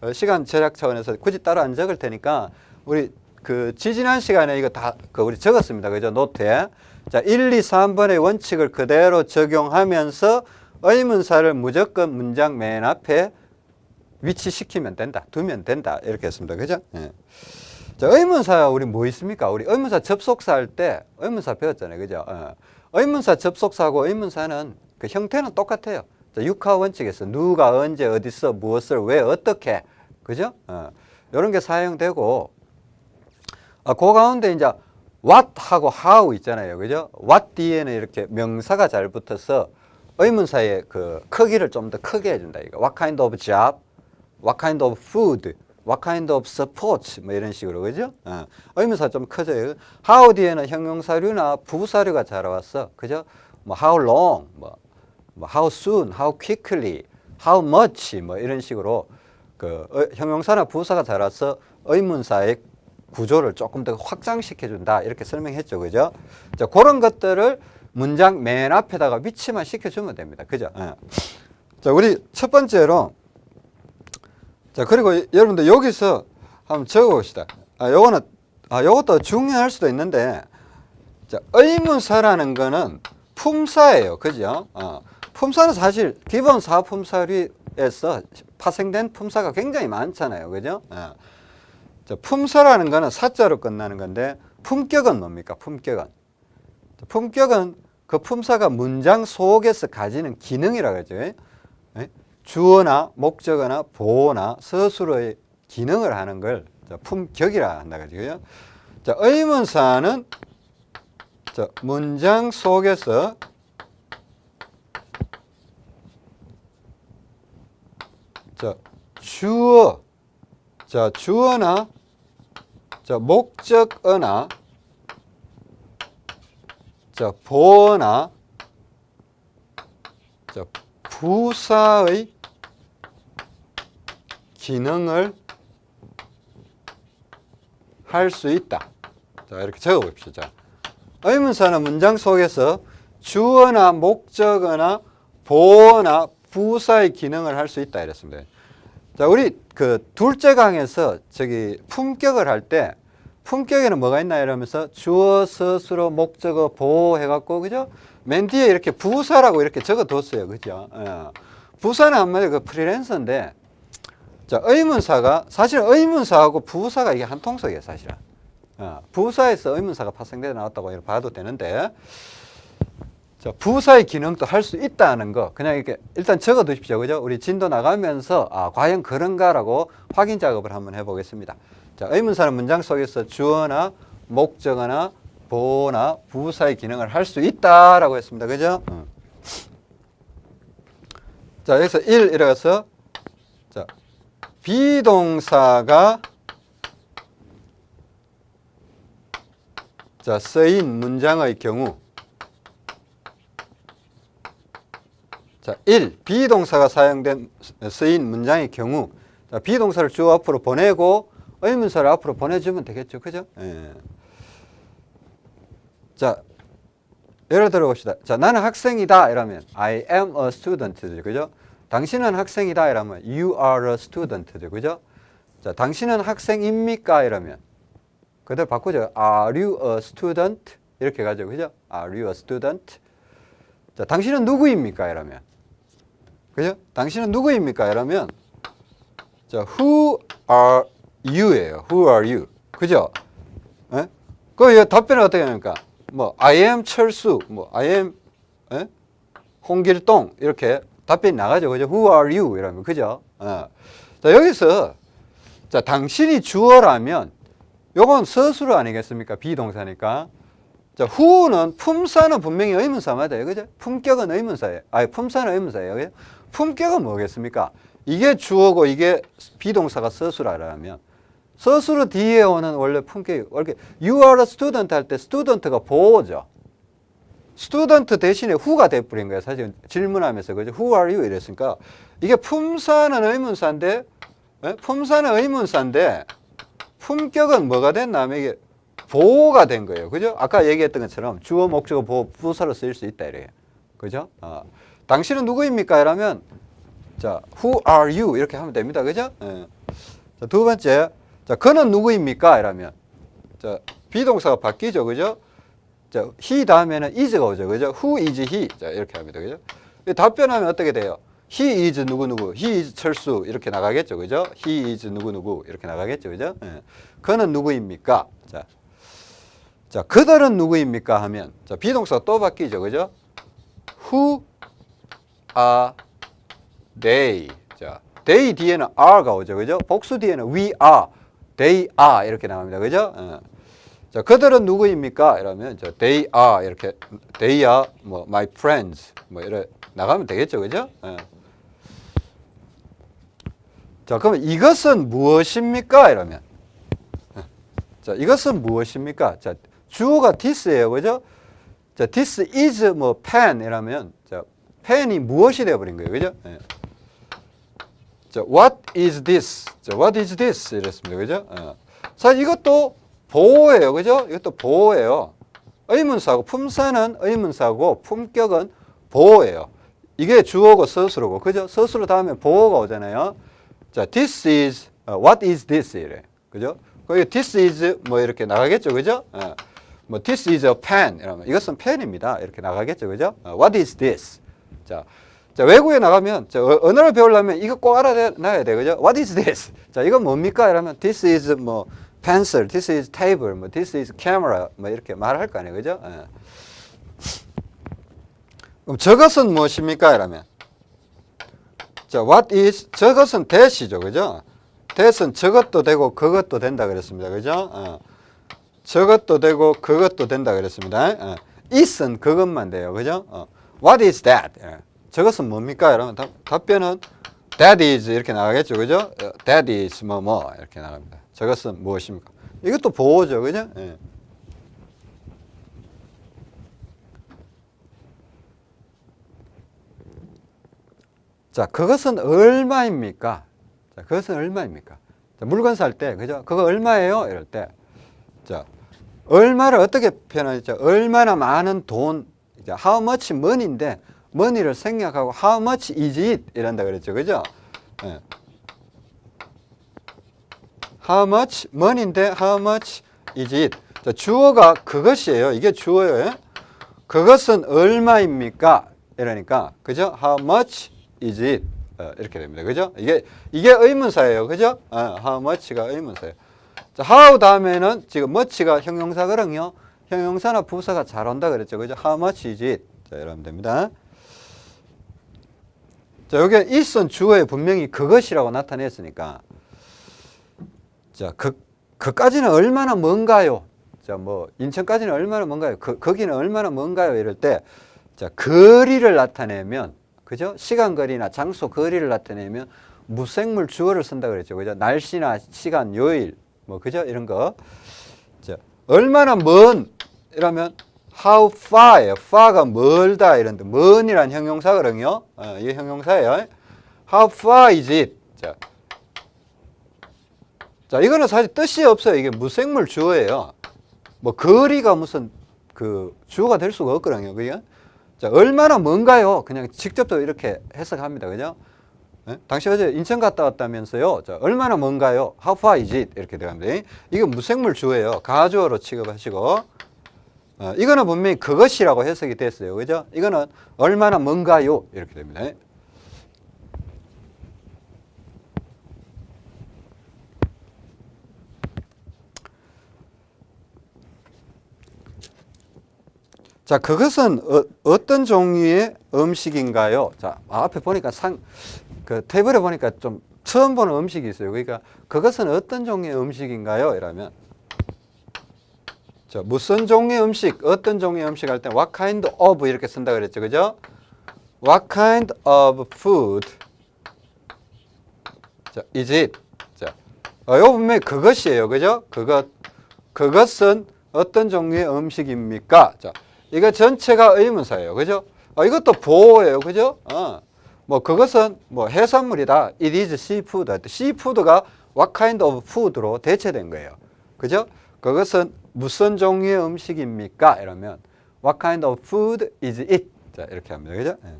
어, 시간 절약 차원에서 굳이 따로 안 적을 테니까 우리 그 지지난 시간에 이거 다 그 우리 적었습니다. 그죠? 노트에. 자, 1, 2, 3번의 원칙을 그대로 적용하면서 의문사를 무조건 문장 맨 앞에 위치시키면 된다. 두면 된다. 이렇게 했습니다. 그죠? 예. 자, 의문사 우리 뭐 있습니까? 우리 의문사 접속사 할 때 의문사 배웠잖아요. 그죠? 어. 의문사 접속사하고 의문사는 그 형태는 똑같아요. 자, 육하 원칙에서 누가 언제 어디서 무엇을 왜 어떻게 그죠? 어. 이런 게 사용되고 아, 그 가운데 이제 what 하고 how 있잖아요. 그죠? what 뒤에는 이렇게 명사가 잘 붙어서 의문사의 그 크기를 좀 더 크게 해준다. 이거. What kind of job? What kind of food? What kind of support? 뭐 이런 식으로 그죠? 어. 의문사 좀 커져요. how 뒤에는 형용사류나 부사류가 잘 왔어. 그죠? 뭐 how long? 뭐, 뭐 how soon? How quickly? How much? 뭐 이런 식으로 그 어, 형용사나 부사가 잘 와서 의문사의 구조를 조금 더 확장시켜 준다 이렇게 설명했죠 그죠 자 그런 것들을 문장 맨 앞에다가 위치만 시켜 주면 됩니다 그죠 예. 자 우리 첫 번째로 자 그리고 여러분들 여기서 한번 적어봅시다 아 요거는 아 요것도 중요할 수도 있는데 자 의문사라는 거는 품사예요 그죠 어. 품사는 사실 기본 사품사류에서 파생된 품사가 굉장히 많잖아요 그죠 예. 자, 품사라는 거는 사자로 끝나는 건데 품격은 뭡니까? 품격은. 품격은 그 품사가 문장 속에서 가지는 기능이라고 하죠. 예? 주어나 목적어나 보어나 서술어의 기능을 하는 걸 품격이라 한다 그죠. 자, 의문사는 자, 문장 속에서 자, 주어 자, 주어나 자, 목적어나 자, 보어나 자, 부사의 기능을 할 수 있다. 자, 이렇게 적어 봅시다. 자, 의문사는 문장 속에서 주어나 목적어나 보어나 부사의 기능을 할 수 있다 이랬습니다. 자, 우리 그 둘째 강에서 저기 품격을 할 때 품격에는 뭐가 있나 이러면서 주어, 서술어, 목적어, 보호 해갖고 그죠? 맨 뒤에 이렇게 부사라고 이렇게 적어뒀어요, 그죠? 예. 부사는 한마디로 그 프리랜서인데 자, 의문사가 사실 의문사하고 부사가 이게 한 통속이에요, 사실은. 어, 부사에서 의문사가 파생돼 나왔다고 봐도 되는데 자, 부사의 기능도 할 수 있다는 거 그냥 이렇게 일단 적어 두십시오. 그죠? 우리 진도 나가면서 아, 과연 그런가라고 확인 작업을 한번 해 보겠습니다. 자, 의문사는 문장 속에서 주어나 목적어나 보어나 부사의 기능을 할 수 있다라고 했습니다. 그죠? 어. 자, 여기서 1 이래서 자, 비동사가 자, 쓰인 문장의 경우 자, 1. 비동사가 사용된 쓰인 문장의 경우 자, 비동사를 주어 앞으로 보내고 의문사를 앞으로 보내주면 되겠죠. 그죠? 예. 자, 예를 들어 봅시다. 자, 나는 학생이다 이러면 I am a student죠. 그죠? 당신은 학생이다 이러면 you are a student죠. 그죠? 자, 당신은 학생입니까 이러면 그대로 바꾸죠. Are you a student? 이렇게 가죠. 그죠? Are you a student? 자, 당신은 누구입니까? 이러면. 그죠? 당신은 누구입니까? 이러면 자, who are you예요. who are you? 그죠? 예? 그 답변을 어떻게 합니까? 뭐 I am 철수, 뭐 I am 예? 홍길동 이렇게 답변이 나가죠. 그죠? who are you? 이러면 그죠? 어. 자, 여기서 자, 당신이 주어라면 요건 서술어 아니겠습니까? 비동사니까. 자, who는 품사는 분명히 의문사 맞아요. 그죠? 품격은 의문사예요. 아니, 품사는 의문사예요. 그죠? 품격은 뭐겠습니까? 이게 주어고 이게 비동사가 서술어라면 서술어 뒤에 오는 원래 품격이 원래 you are a student 할 때 student가 보호죠. Student 대신에 who가 돼버린 거예요. 사실 질문하면서 그죠? who are you 이랬으니까 이게 품사는 의문사인데 예? 품사는 의문사인데 품격은 뭐가 됐냐면 이게 보호가 된 거예요. 그죠? 아까 얘기했던 것처럼 주어, 목적어, 보호, 부사로 쓰일 수 있다 이래요. 그죠? 어. 당신은 누구입니까? 이러면 자, who are you? 이렇게 하면 됩니다. 그죠? 예. 자, 두 번째. 자, 그는 누구입니까? 이러면 자, 비동사가 바뀌죠. 그죠? 자, he 다음에는 is가 오죠. 그죠? who is he? 자, 이렇게 합니다. 그죠? 답변하면 어떻게 돼요? He is 누구누구, he is 철수 이렇게 나가겠죠. 그죠? He is 누구누구 이렇게 나가겠죠. 그죠? 예. 그는 누구입니까? 자, 자, 그들은 누구입니까? 하면 자, 비동사가 또 바뀌죠. 그죠? Who are they? 자, they 뒤에는 are가 오죠. 그죠? 복수 뒤에는 we are, they are 이렇게 나갑니다. 그죠? 예. 자, 그들은 누구입니까? 이러면 저 they are 이렇게 they are 뭐 my friends 뭐 이래 나가면 되겠죠. 그죠? 예. 자, 그러면 이것은 무엇입니까? 이러면. 자, 이것은 무엇입니까? 자, 주어가 this예요. 그죠? 자, this is 뭐 pen 이라면 자, pen이 무엇이 되어 버린 거예요. 그죠? 예. 자, what is this? 자, what is this? 이랬습니다. 그죠? 예. 자, 이것도 보호예요. 그죠? 이것도 보호예요. 의문사고 품사는 의문사고 품격은 보호예요. 이게 주어고 서술어고. 그죠? 서술어 다음에 보호가 오잖아요. 자, this is, uh, what is this? 이래. 그죠? 거기 this is 뭐 이렇게 나가겠죠. 그죠? 어, 뭐 this is a pen. 이러면 이것은 펜입니다. 이렇게 나가겠죠. 그죠? 어, what is this? 자, 자, 외국에 나가면, 자, 어, 언어를 배우려면 이거 꼭 알아놔야 돼. 그죠? What is this? 자, 이건 뭡니까? 이러면 this is 뭐 pencil, this is table, 뭐 this is camera, 뭐 이렇게 말할 거 아니에요. 그죠? 예. 그럼 저것은 무엇입니까? 이러면 자, what is 저것은 that이죠. 그죠? that은 저것도 되고 그것도 된다 그랬습니다. 그죠? 어. 저것도 되고 그것도 된다 그랬습니다. 어. is은 그것만 돼요. 그죠? 어. what is that? 예. 저것은 뭡니까? 여러분 답, 답변은 that is 이렇게 나가겠죠. 그죠? 어, that is 뭐뭐 이렇게 나갑니다. 저것은 무엇입니까? 이것도 보호죠. 그죠? 예. 자, 그것은 얼마입니까? 자, 그것은 얼마입니까? 자, 물건 살 때, 그죠? 그거 얼마예요? 이럴 때. 자, 얼마를 어떻게 표현하죠? 얼마나 많은 돈, 이제 how much money인데, money를 생략하고 how much is it? 이란다 그랬죠. 그죠? 예. How much money인데 how much is it? 자, 주어가 그것이에요. 이게 주어예요. 그것은 얼마입니까? 이러니까 그죠? How much is it? 어, 이렇게 됩니다. 그죠? 이게 이게 의문사예요. 그죠? 어, how much가 의문사예요. 자, how 다음에는 지금 much가 형용사거든요. 형용사나 부사가 잘 온다 그랬죠. 그죠? How much is it? 자, 이러면 됩니다. 자, 여기 있은 주어에 분명히 그것이라고 나타냈으니까 자, 그 그까지는 얼마나 먼가요? 자, 뭐 인천까지는 얼마나 먼가요? 그 거기는 얼마나 먼가요? 이럴 때 자, 거리를 나타내면 그죠? 시간 거리나 장소 거리를 나타내면 무생물 주어를 쓴다 그랬죠. 그죠? 날씨나 시간, 요일 뭐 그죠? 이런 거. 자, 얼마나 먼 이러면 how far예요. far가 멀다 이런데 먼이란 형용사거든요. 어, 이 형용사예요. how far is it? 자, 자, 이거는 사실 뜻이 없어요. 이게 무생물 주어예요. 뭐 거리가 무슨 그 주어가 될 수가 없거든요. 그죠? 자, 얼마나 먼가요? 그냥 직접도 이렇게 해석합니다. 그죠? 예? 당시 어제 인천 갔다 왔다면서요. 자, 얼마나 먼가요? How far is it? 이렇게 들어갑니다. 이거 무생물 주어예요. 가주어로 취급하시고. 어, 이거는 분명히 그것이라고 해석이 됐어요. 그죠? 이거는 얼마나 먼가요? 이렇게 됩니다. 자, 그것은 어, 떤 종류의 음식인가요? 자, 앞에 보니까 상, 그 테이블에 보니까 좀 처음 보는 음식이 있어요. 그러니까 그것은 어떤 종류의 음식인가요? 이러면 자, 무슨 종류의 음식, 어떤 종류의 음식 할 때 what kind of 이렇게 쓴다 그랬죠. 그죠? What kind of food? 자, is it? 자, 어, 요 분명히 그것이에요. 그죠? 그것, 그것은 어떤 종류의 음식입니까? 자, 이거 전체가 의문사예요. 그죠? 어, 이것도 보호예요. 그죠? 어. 뭐 그것은 뭐 해산물이다. It is seafood. seafood가 what kind of food로 대체된 거예요. 그죠? 그것은 무슨 종류의 음식입니까? 이러면 what kind of food is it? 자, 이렇게 합니다. 그죠? 예.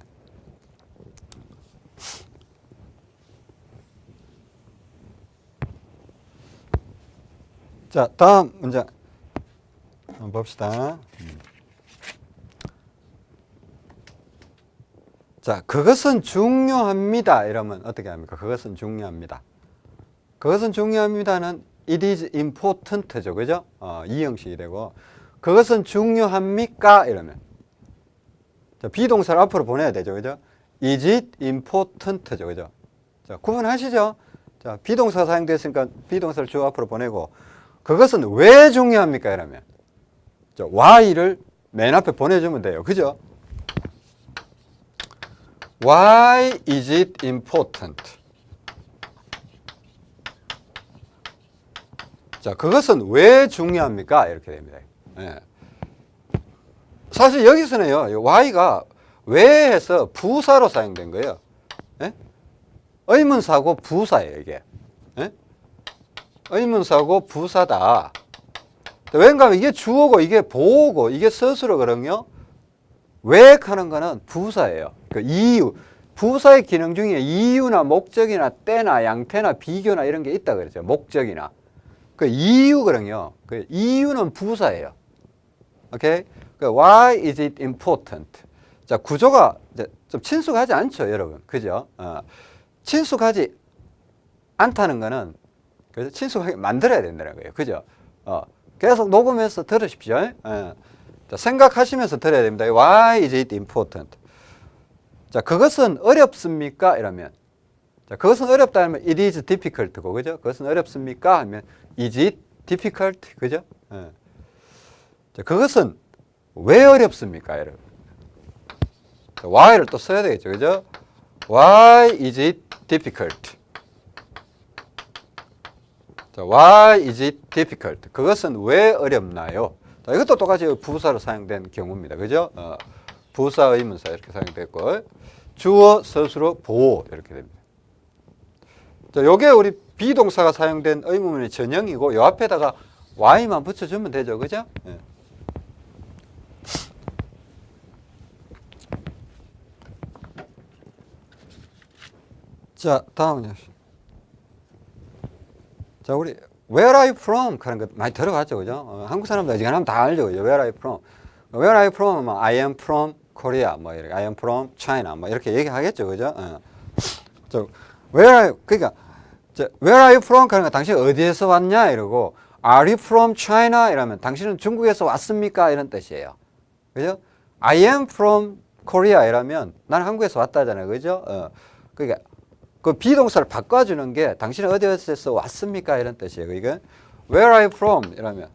자, 다음 문제 한번 봅시다. 음. 자, 그것은 중요합니다. 이러면 어떻게 합니까? 그것은 중요합니다. 그것은 중요합니다는 it is important죠. 그죠? 어, 이 형식이 되고 그것은 중요합니까? 이러면 자, 비동사를 앞으로 보내야 되죠. 그죠? is it important죠. 그죠? 자, 구분하시죠? 자, 비동사 사용됐으니까 비동사를 주 앞으로 보내고 그것은 왜 중요합니까? 이러면 자, why를 맨 앞에 보내주면 돼요. 그죠? Why is it important? 자, 그것은 왜 중요합니까? 이렇게 됩니다. 예. 사실 여기서는요, why가 왜 해서 부사로 사용된 거예요. 예? 의문사고 부사예요, 이게. 예? 의문사고 부사다. 왠가 이게 주어고 이게 보호고 이게 스스로 그런요. 왜 하는 거는 부사예요. 그 이유. 부사의 기능 중에 이유나 목적이나 때나 양태나 비교나 이런 게 있다 그랬죠. 목적이나. 그 이유거든요. 그 이유는 부사예요. 오케이? 그 why is it important? 자, 구조가 좀 친숙하지 않죠, 여러분. 그죠? 어. 친숙하지 않다는 거는 그래서 친숙하게 만들어야 된다는 거예요. 그죠? 어. 계속 녹음해서 들으십시오. 어. 자, 생각하시면서 들어야 됩니다. Why is it important? 자, 그것은 어렵습니까? 이러면 자, 그것은 어렵다 하면 it is difficult고, 그죠? 그것은 어렵습니까? 하면 is it difficult? 그죠? 예. 자, 그것은 왜 어렵습니까? 여러분. 자, why를 또 써야 되겠죠, 그죠? Why is it difficult? 자, why is it difficult? 그것은 왜 어렵나요? 자, 이것도 똑같이 부사로 사용된 경우입니다. 그죠? 어, 부사 의문사 이렇게 사용됐고 주어 스스로 보호 이렇게 됩니다. 자, 요게 우리 비동사가 사용된 의문문의 전형이고 요 앞에다가 y만 붙여주면 되죠. 그죠? 예. 자, 다음은요. 자, 우리 Where are you from? 그런 거 많이 들어봤죠, 그죠? 어, 한국 사람들 어지간하면 다 알죠, 그죠? Where are you from? Where are you from? 뭐, I am from Korea, 뭐 이렇게, I am from China, 뭐 이렇게 얘기하겠죠, 그죠? 어. 저, Where are you? 그러니까 저, Where are you from? 그러니까 당신 어디에서 왔냐 이러고 Are you from China? 이러면 당신은 중국에서 왔습니까? 이런 뜻이에요. 그죠? I am from Korea 이러면 나는 한국에서 왔다잖아요. 그죠? 어. 그러니까 그 비동사를 바꿔주는 게 당신은 어디에서 왔습니까? 이런 뜻이에요. 이게 Where are you from? 이러면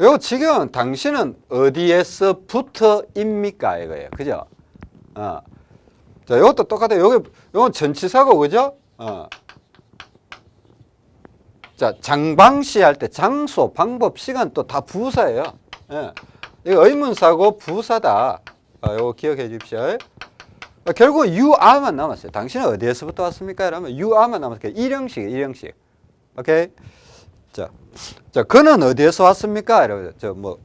요 지금 당신은 어디에서부터입니까? 이거예요. 그죠? 어. 자, 이것도 똑같아요. 여기, 요건 전치사고, 그죠? 어. 자, 장방시 할 때 장소, 방법, 시간 또 다 부사예요. 예. 이거 의문사고 부사다. 어, 요거 기억해 주십시오. 어, 결국 you are만 남았어요. 당신은 어디에서부터 왔습니까? 이러면 you are만 남았어요. 일형식, 일형식. 오케이? 자, 자, 그는 어디에서 왔습니까? 이러면 저 뭐,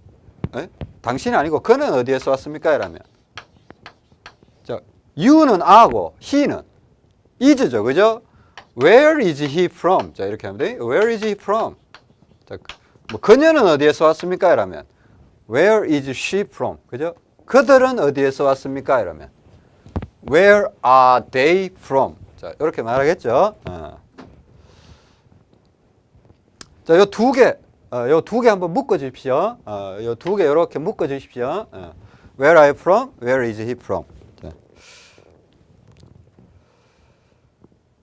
에? 당신이 아니고 그는 어디에서 왔습니까? 이러면 자, you는 a고 he는 is죠, 그죠? Where is he from? 자, 이렇게 하면 돼. Where is he from? 자, 뭐 그녀는 어디에서 왔습니까? 이러면 Where is she from? 그죠? 그들은 어디에서 왔습니까? 이러면 Where are they from? 자, 이렇게 말하겠죠. 어. 자, 요 두 개, 어, 요두 개 한번 묶어 주십시오. 어, 요두 개 이렇게 묶어 주십시오. 어. Where are you from? Where is he from? 자,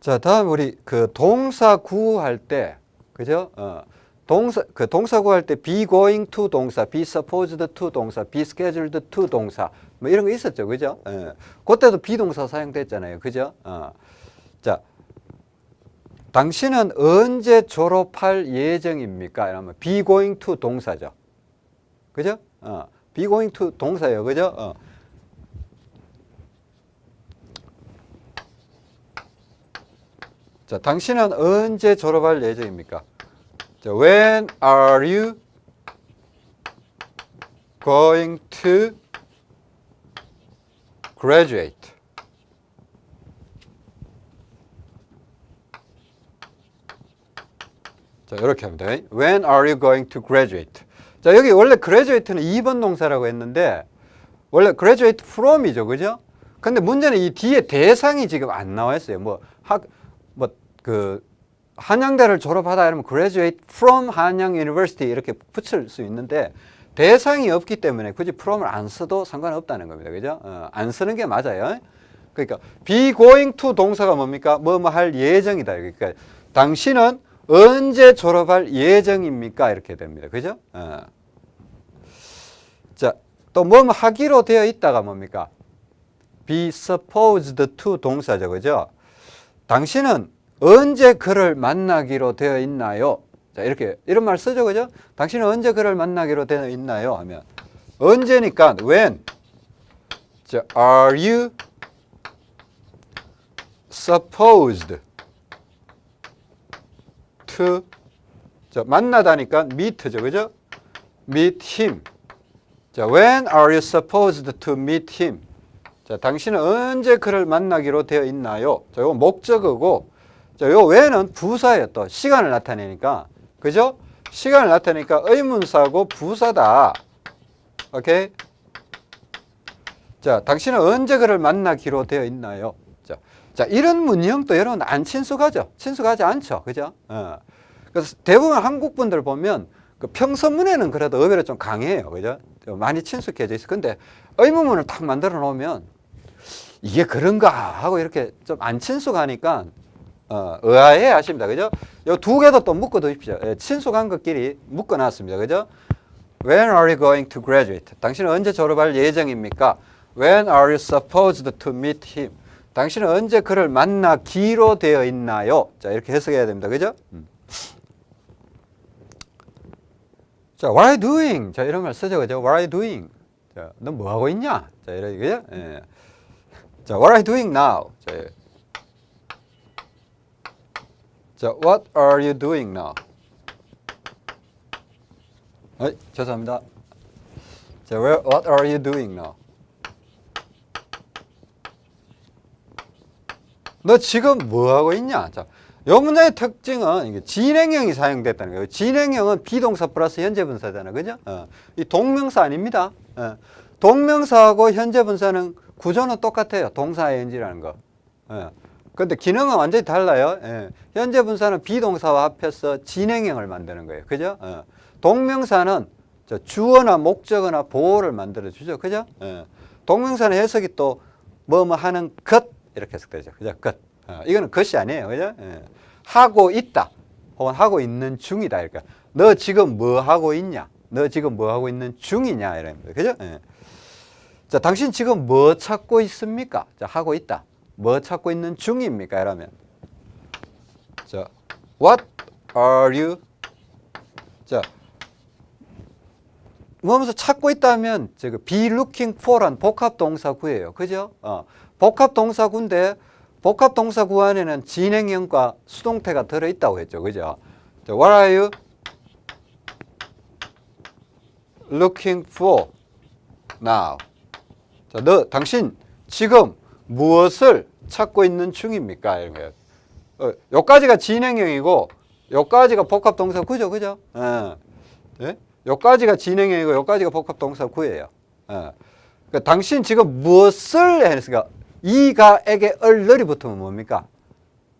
자 다음 우리 그 동사 구할 때, 그죠? 어, 동사 그 동사 구할 때 be going to 동사, be supposed to 동사, be scheduled to 동사 뭐 이런 거 있었죠, 그죠? 예. 그때도 비동사 사용됐잖아요, 그죠? 어. 자. 당신은 언제 졸업할 예정입니까? 이러면 be going to 동사죠. 그죠? 어, be going to 동사예요. 그죠? 어. 자, 당신은 언제 졸업할 예정입니까? 자, when are you going to graduate? 자, 이렇게 돼. When are you going to graduate? 자, 여기 원래 graduate는 2번 동사라고 했는데 원래 graduate from이죠. 그죠? 근데 문제는 이 뒤에 대상이 지금 안 나와 있어요. 뭐 학 뭐그 한양대를 졸업하다 이러면 graduate from 한양 university 이렇게 붙일 수 있는데 대상이 없기 때문에 굳이 from을 안 써도 상관없다는 겁니다. 그죠? 어, 안 쓰는 게 맞아요. 그러니까 be going to 동사가 뭡니까? 뭐 뭐 할 예정이다. 그러니까 당신은 언제 졸업할 예정입니까? 이렇게 됩니다. 그죠? 어. 자, 또뭐 하기로 되어 있다가 뭡니까? be supposed to 동사죠. 그죠? 당신은 언제 그를 만나기로 되어 있나요? 자, 이렇게, 이런 말 쓰죠. 그죠? 당신은 언제 그를 만나기로 되어 있나요? 하면, 언제니까, when. 자, are you supposed to 자, 만나다니까 meet죠. 그죠? meet him. 자, when are you supposed to meet him? 자, 당신은 언제 그를 만나기로 되어 있나요? 자, 이거 목적어고 자, 요 when은 부사예요. 또 시간을 나타내니까. 그죠? 시간을 나타내니까 의문사고 부사다. 오케이? 자, 당신은 언제 그를 만나기로 되어 있나요? 자, 자 이런 문형도 여러분 안 친숙하죠? 친숙하지 않죠? 그죠? 어. 그래서 대부분 한국 분들 보면 그 평서문에는 그래도 의외로 좀 강해요. 그죠? 많이 친숙해져 있어. 근데 의문문을 딱 만들어 놓으면 이게 그런가 하고 이렇게 좀 안 친숙하니까 어, 의아해 하십니다. 그죠? 요 두 개도 또 묶어 두십시오. 예, 친숙한 것끼리 묶어 놨습니다. 그죠? When are you going to graduate? 당신은 언제 졸업할 예정입니까? When are you supposed to meet him? 당신은 언제 그를 만나기로 되어 있나요? 자, 이렇게 해석해야 됩니다. 그죠? 음. 자, what are you doing? 자, 이런 말 쓰죠. 그죠? What are you doing? 자, 너뭐 하고 있냐? 자, 이런 그죠? 예. 자, what are you doing now? 자, 예. 자, what are you doing now? 어, 죄송합니다. 자, where, what are you doing now? 너 지금 뭐 하고 있냐? 자, 요 문장의 특징은 이게 진행형이 사용됐다는 거예요. 진행형은 비동사 플러스 현재 분사잖아. 그죠? 어. 이 동명사 아닙니다. 어. 동명사하고 현재 분사는 구조는 똑같아요. 동사 ing라는 거. 예. 근데 기능은 완전히 달라요. 예. 현재 분사는 비동사와 합해서 진행형을 만드는 거예요. 그죠? 어. 동명사는 저 주어나 목적어나 보호를 만들어 주죠. 그죠? 예. 동명사는 해석이 또 뭐 뭐 하는 것 이렇게 해석되죠. 그죠? 것. 어, 이거는 것이 아니에요. 그죠? 예. 하고 있다. 혹은 하고 있는 중이다. 그러니까 너 지금 뭐 하고 있냐? 너 지금 뭐 하고 있는 중이냐? 이런 거예요. 그죠? 예. 자, 당신 지금 뭐 찾고 있습니까? 자, 하고 있다. 뭐 찾고 있는 중입니까? 이러면 자, what are you? 자, 뭐면서 찾고 있다면 저거 be looking for란 복합 동사구예요. 그죠? 어, 복합 동사구인데 복합 동사구 안에는 진행형과 수동태가 들어 있다고 했죠. 그죠? 자, what are you looking for now? 자, 너 당신 지금 무엇을 찾고 있는 중입니까? 이런 거예요. 어, 요까지가 진행형이고 요까지가 복합 동사 구죠. 그죠? 예. 예? 요까지가 진행형이고 요까지가 복합 동사 구예요. 예. 그 당신 지금 무엇을 했으니까 이가에게 얼널이 붙으면 뭡니까?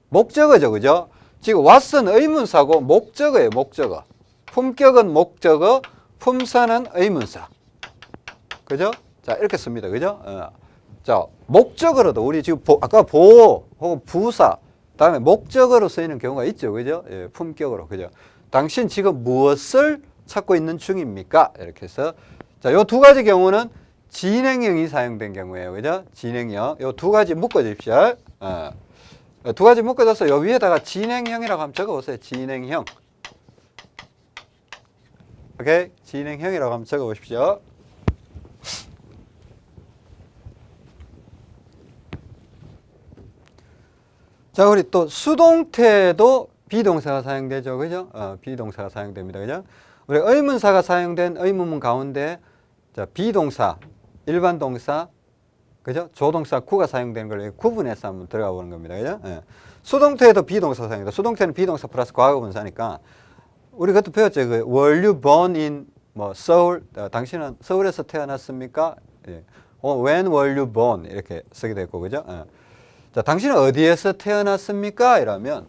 목적어죠. 그죠? 지금 왓슨 의문사고 목적어예요. 목적어. 품격은 목적어, 품사는 의문사. 그죠? 자, 이렇게 씁니다. 그죠? 어. 자, 목적어로도 우리 지금 보, 아까 보호 혹은 부사 다음에 목적어로 쓰이는 경우가 있죠. 그죠? 예, 품격으로. 그죠? 당신 지금 무엇을 찾고 있는 중입니까? 이렇게 해서 자, 요 두 가지 경우는 진행형이 사용된 경우예요. 그죠? 진행형. 요 두 가지 묶어 주십시오. 어. 두 가지 묶어줘서 요 위에다가 진행형이라고 한번 적어 보세요. 진행형. 오케이? 진행형이라고 한번 적어 보십시오. 자, 우리 또 수동태도 비동사가 사용되죠. 그죠? 어, 비동사가 사용됩니다. 그죠? 우리 의문사가 사용된 의문문 가운데 자, 비동사, 일반 동사, 그죠? 조동사, 구가 사용되는 걸 구분해서 한번 들어가 보는 겁니다. 그죠? 예. 수동태에도 비동사 사용입니다. 수동태는 비동사 플러스 과거 분사니까 우리 그것도 배웠죠. 그 were you born in 뭐 서울? 어, 당신은 서울에서 태어났습니까? 예. 어, when were you born? 이렇게 쓰게 됐고 그죠? 예. 자, 당신은 어디에서 태어났습니까? 이러면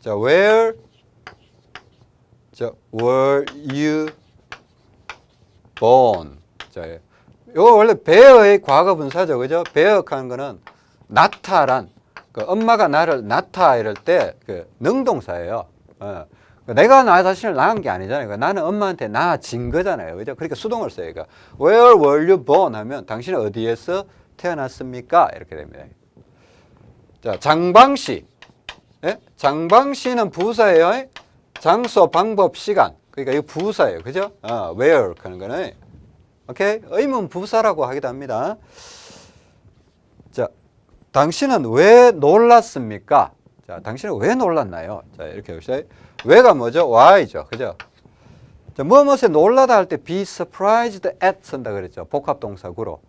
자, where 자, were you born? 자, 이거 원래 bear의 과거 분사죠. 그죠? bear하는 거는 나타란 그 엄마가 나를 낳다 이럴 때 그 능동사예요. 어. 내가 나 자신을 낳은 게 아니잖아요. 그러니까 나는 엄마한테 낳아진 거잖아요. 그죠? 그러니까 수동을 써요. 그러니까 where were you born 하면 당신은 어디에서 태어났습니까? 이렇게 됩니다. 자, 장방씨. 예? 장방씨는 부사예요. 장소, 방법, 시간. 그러니까 이거 부사예요. 그죠? 어, where 하는 거는. 오케이? 의문 부사라고 하기도 합니다. 자, 당신은 왜 놀랐습니까? 자, 당신은 왜 놀랐나요? 자, 이렇게 봅시다. 왜가 뭐죠? why죠. 그죠? 자, 무엇에 놀라다 할 때 be surprised at 쓴다 그랬죠. 복합 동사구로.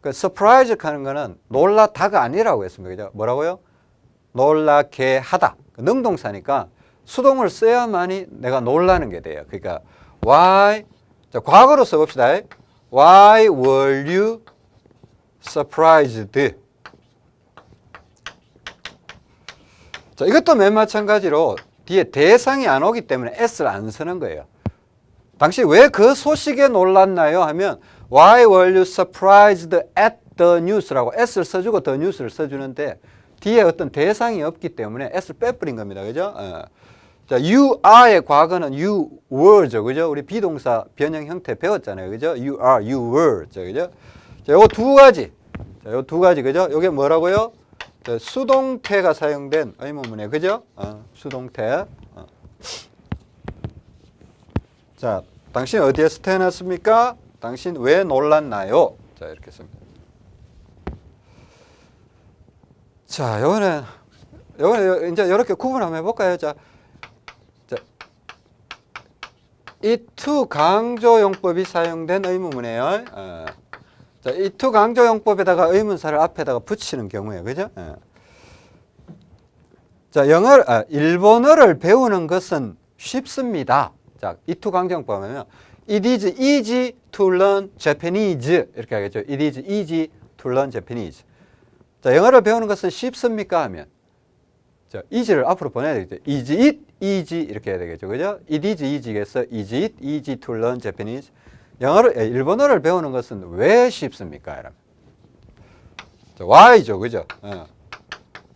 그 surprise 하는 거는 놀라다가 아니라고 했습니다. 그죠? 뭐라고요? 놀라게 하다. 그 능동사니까 수동을 써야만이 내가 놀라는 게 돼요. 그러니까 why 자, 과거로 써 봅시다. Why were you surprised? 자, 이것도 맨 마찬가지로 뒤에 대상이 안 오기 때문에 s를 안 쓰는 거예요. 당신 왜그 소식에 놀랐나요? 하면 Why were you surprised at the news라고 s를 써주고 the news를 써주는데 뒤에 어떤 대상이 없기 때문에 s를 빼버린 겁니다. 그죠? 어. 자, you are의 과거는 you were죠. 그죠? 우리 비동사 변형 형태 배웠잖아요. 그죠? you are, you were. 죠. 그죠? 자, 요거 두 가지. 자, 요 두 가지. 그죠? 요게 뭐라고요? 자, 수동태가 사용된 의문문에 그죠? 어, 수동태. 어. 자, 당신 어디에서 태어났습니까? 당신 왜 놀랐나요? 자, 이렇게 씁니다. 자, 요거는 요거는 이제 이렇게 구분 한번 해볼까요? 자, 자, 이 to 강조용법이 사용된 의문문이에요. 어. 자, 이투 강조용법에다가 의문사를 앞에다가 붙이는 경우에 그죠? 예. 자, 영어 아, 일본어를 배우는 것은 쉽습니다. 자, 이투 강조용법은 it is easy to learn Japanese 이렇게 하겠죠. it is easy to learn Japanese. 자, 영어를 배우는 것은 쉽습니까 하면 자, easy를 앞으로 보내야 되겠죠. is it easy 이렇게 해야 되겠죠. 그죠? it is easy겠어. is it easy to learn Japanese? 영어를 에, 일본어를 배우는 것은 왜 쉽습니까? 여러분. 자, why죠. 그죠? 어.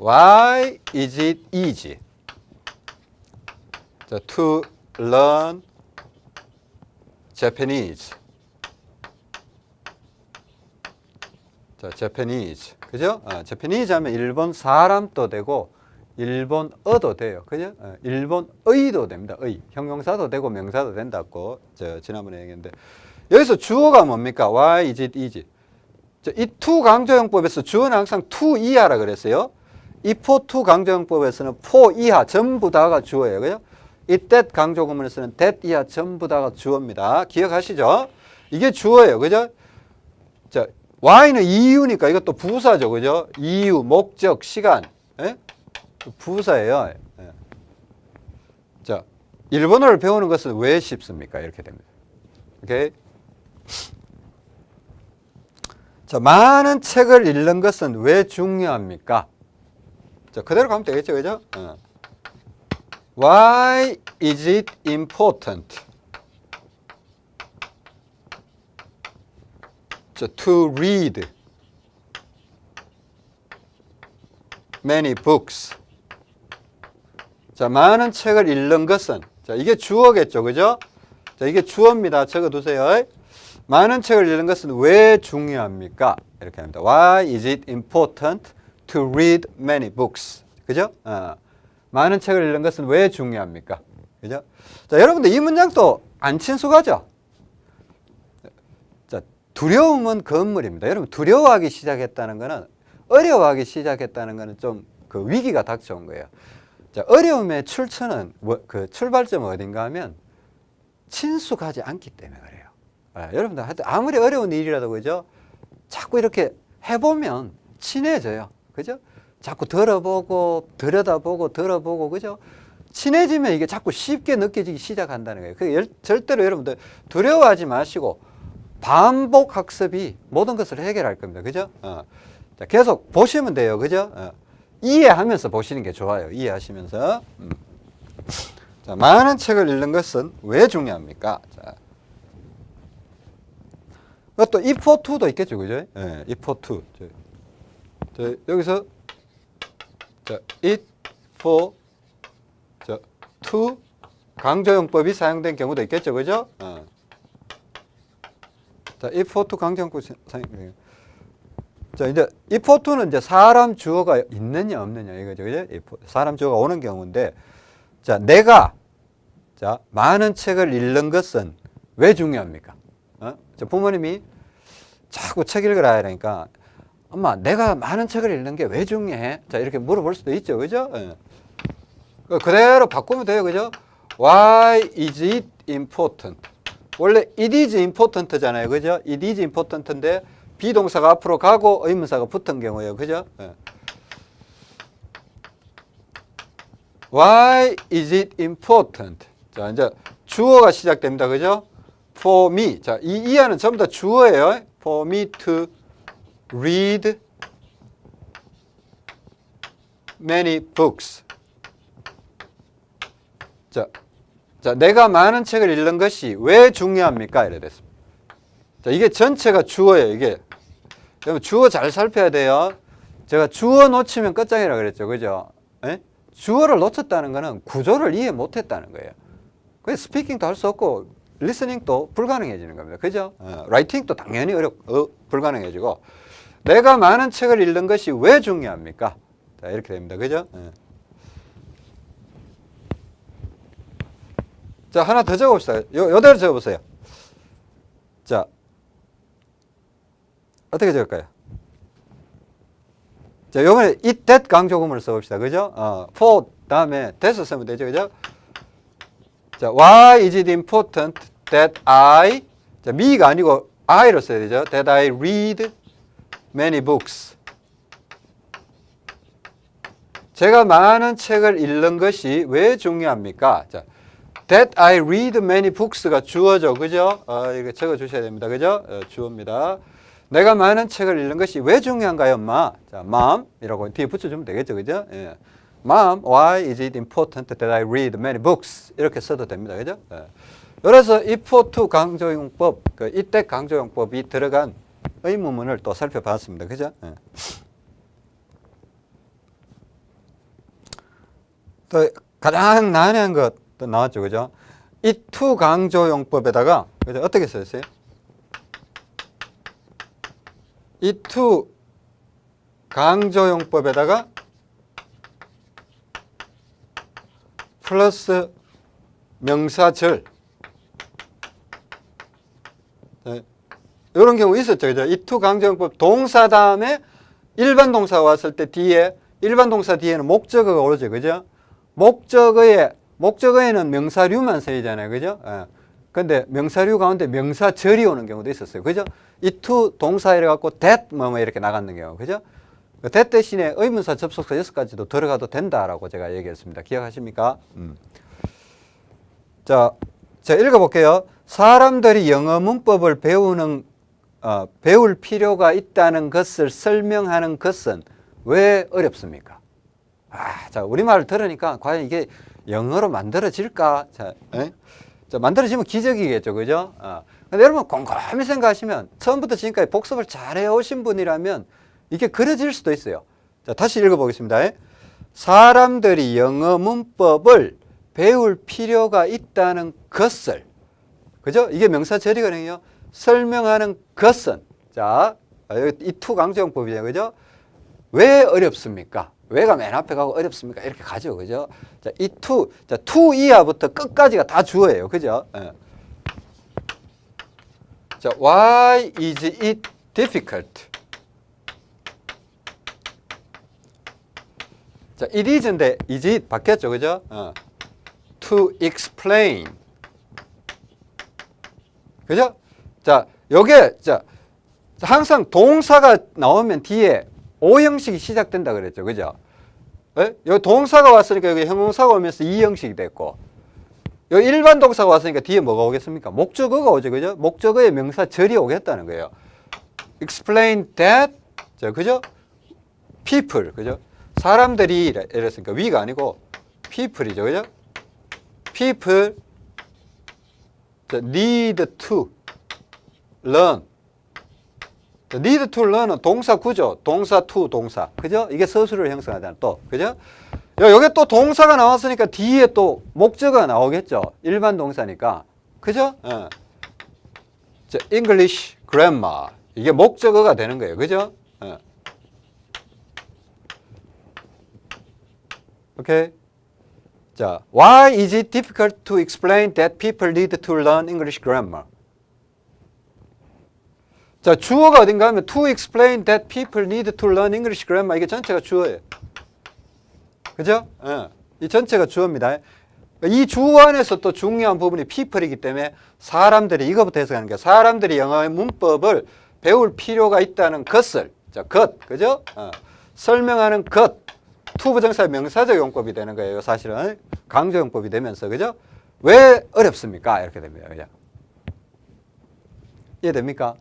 Why is it easy 자, to learn Japanese? 자, Japanese. 그죠? 어, Japanese 하면 일본 사람도 되고 일본어도 돼요. 그죠? 어, 일본의도 됩니다. 의. 형용사도 되고 명사도 된다고 저 지난번에 얘기했는데 여기서 주어가 뭡니까? Why is it easy? 이 to 강조형법에서 주어는 항상 to 이하라 그랬어요. 이 for to 강조형법에서는 for 이하 전부 다가 주어예요. 그죠? 이 that 강조구문에서는 that 이하 전부 다가 주어입니다. 기억하시죠? 이게 주어예요. 그죠? 자, why는 이유니까 이것도 부사죠. 그죠? 이유, 목적, 시간. 예? 부사예요. 예. 자, 일본어를 배우는 것은 왜 쉽습니까? 이렇게 됩니다. 오케이? 자, 많은 책을 읽는 것은 왜 중요합니까? 자, 그대로 가면 되겠죠, 그죠? 어. Why is it important 자, to read many books? 자, 많은 책을 읽는 것은 자, 이게 주어겠죠, 그죠? 자, 이게 주어입니다. 적어두세요. 많은 책을 읽는 것은 왜 중요합니까? 이렇게 합니다. Why is it important to read many books? 그죠? 어. 많은 책을 읽는 것은 왜 중요합니까? 그죠? 자, 여러분들 이 문장도 안 친숙하죠? 자, 두려움은 건물입니다. 여러분, 두려워하기 시작했다는 것은 어려워하기 시작했다는 것은 좀그 위기가 닥쳐온 거예요. 자, 어려움의 출처는 뭐, 그 출발점은 어딘가 하면 친숙하지 않기 때문에 그래요. 아, 여러분들 하여튼 아무리 어려운 일이라도 그죠? 자꾸 이렇게 해보면 친해져요. 그죠? 자꾸 들어보고 들여다보고 들어보고 그죠? 친해지면 이게 자꾸 쉽게 느껴지기 시작한다는 거예요. 그 절대로 여러분들 두려워하지 마시고 반복 학습이 모든 것을 해결할 겁니다. 그죠? 어. 자, 계속 보시면 돼요. 그죠? 어. 이해하면서 보시는 게 좋아요. 이해하시면서. 음. 자, 많은 책을 읽는 것은 왜 중요합니까? 자. 또 if for to도 있겠죠. 그죠? 예, if for to. 저, 저, 여기서 자, it for 저, to 강조용법이 사용된 경우도 있겠죠. 그죠? 어. 자, if for to 강조용법 사용 자, 이제 if for to는 이제 사람 주어가 있느냐 없느냐 이거죠. 그죠? 사람 주어가 오는 경우인데 자, 내가 자, 많은 책을 읽는 것은 왜 중요합니까? 어? 저 부모님이 자꾸 책 읽으라 하니까 엄마 내가 많은 책을 읽는 게 왜 중요해? 자 이렇게 물어볼 수도 있죠 그죠? 예. 그대로 바꾸면 돼요 그죠? Why is it important? 원래 it is important잖아요 그죠? it is important인데 비동사가 앞으로 가고 의문사가 붙은 경우예요 그죠? 예. Why is it important? 자 이제 주어가 시작됩니다 그죠? For me 자 이 이하는 전부 다 주어예요 For me to read many books. 자, 자, 내가 많은 책을 읽는 것이 왜 중요합니까? 이래 됐습니다. 자, 이게 전체가 주어예요, 이게. 여러분, 주어 잘 살펴야 돼요. 제가 주어 놓치면 끝장이라 그랬죠. 그죠? 에? 주어를 놓쳤다는 거는 구조를 이해 못 했다는 거예요. 그래서 스피킹도 할 수 없고, 리스닝도 불가능해지는 겁니다. 그죠? 어, 라이팅도 당연히 어렵, 어, 불가능해지고, 내가 많은 책을 읽는 것이 왜 중요합니까? 자, 이렇게 됩니다. 그죠? 예. 자, 하나 더 적어봅시다. 요, 요대로 적어보세요. 자, 어떻게 적을까요? 자, 요번에 it, that 강조구문을 써봅시다. 그죠? 어, for 다음에 that을 쓰면 되죠. 그죠? 자, why is it important that I, 자, me가 아니고 I로 써야 되죠. That I read many books. 제가 많은 책을 읽는 것이 왜 중요합니까? 자, That I read many books가 주어죠. 그죠? 어, 이거 적어 주셔야 됩니다. 그죠? 어, 주어입니다. 내가 많은 책을 읽는 것이 왜 중요한가요, 엄마? 자, mom 이라고 뒤에 붙여주면 되겠죠. 그죠? 예. Mom, why is it important that I read many books? 이렇게 써도 됩니다. 그죠? 예. 그래서 if to 강조용법, 그 이때 강조용법이 들어간 의문문을 또 살펴봤습니다. 그죠? 예. 또 가장 난해한 것도 나왔죠. 그죠? 이 to 강조용법에다가 그죠? 어떻게 썼어요? 이 to 강조용법에다가 플러스 명사절 이런 경우 있었죠. 그죠? 이 to 강조용법 동사 다음에 일반 동사가 왔을 때 뒤에 일반 동사 뒤에는 목적어가 오르죠. 그죠? 목적어에 목적어에는 명사류만 쓰이잖아요. 그죠? 예. 근데 명사류 가운데 명사절이 오는 경우도 있었어요. 그죠? 이 to 동사 이래 갖고 that 뭐, 뭐 이렇게 나가는 경우. 그죠? 그 that 대신에 의문사 접속사 여섯 가지도 들어가도 된다라고 제가 얘기했습니다. 기억하십니까? 음. 자, 자 읽어 볼게요. 사람들이 영어 문법을 배우는 어, 배울 필요가 있다는 것을 설명하는 것은 왜 어렵습니까? 아, 자 우리말을 들으니까 과연 이게 영어로 만들어질까? 자, 에? 자 만들어지면 기적이겠죠, 그죠? 어. 근데 여러분 곰곰이 생각하시면 처음부터 지금까지 복습을 잘 해오신 분이라면 이게 그려질 수도 있어요. 자, 다시 읽어보겠습니다. 사람들이 영어 문법을 배울 필요가 있다는 것을 그죠? 이게 명사 절이거든요. 설명하는 것은 자, it to 강조용법이죠. 그죠? 왜 어렵습니까? 왜가 맨 앞에 가고 어렵습니까? 이렇게 가죠. 그죠? 자, 이 to, 자, to 이하부터 끝까지가 다 주어예요. 그죠? 예. 자, why is it difficult? 자, it is인데 is it 바뀌었죠. 그죠? 어. to explain. 그죠? 자, 요게, 자, 항상 동사가 나오면 뒤에 O 형식이 시작된다 그랬죠. 그죠? 예? 여기 동사가 왔으니까 여기 형용사가 오면서 이 형식이 됐고 여기 일반 동사가 왔으니까 뒤에 뭐가 오겠습니까? 목적어가 오죠. 그죠? 목적어의 명사 절이 오겠다는 거예요. explain that 자, 그죠? people 그죠? 사람들이 이랬으니까 위가 아니고 people이죠. 그죠? people need to learn need to learn은 동사 구조, 동사 to 동사. 그죠? 이게 서술을 형성하잖아. 또. 그죠? 여기 또 동사가 나왔으니까 뒤에 또 목적어가 나오겠죠. 일반 동사니까. 그죠? 예. 자, English grammar. 이게 목적어가 되는 거예요. 그죠? 예. 오케이. 자, why is it difficult to explain that people need to learn English grammar? 자, 주어가 어딘가 하면 to explain that people need to learn English grammar 이게 전체가 주어예요. 그죠? 예. 이 전체가 주어입니다. 이 주어 안에서 또 중요한 부분이 people이기 때문에 사람들이 이거부터 해석하는 게 사람들이 영어의 문법을 배울 필요가 있다는 것을 자, 것, 그죠? 어. 설명하는 것, to 부정사의 명사적 용법이 되는 거예요. 사실은 강조 용법이 되면서 그죠? 왜 어렵습니까? 이렇게 됩니다. 그죠? 이해됩니까?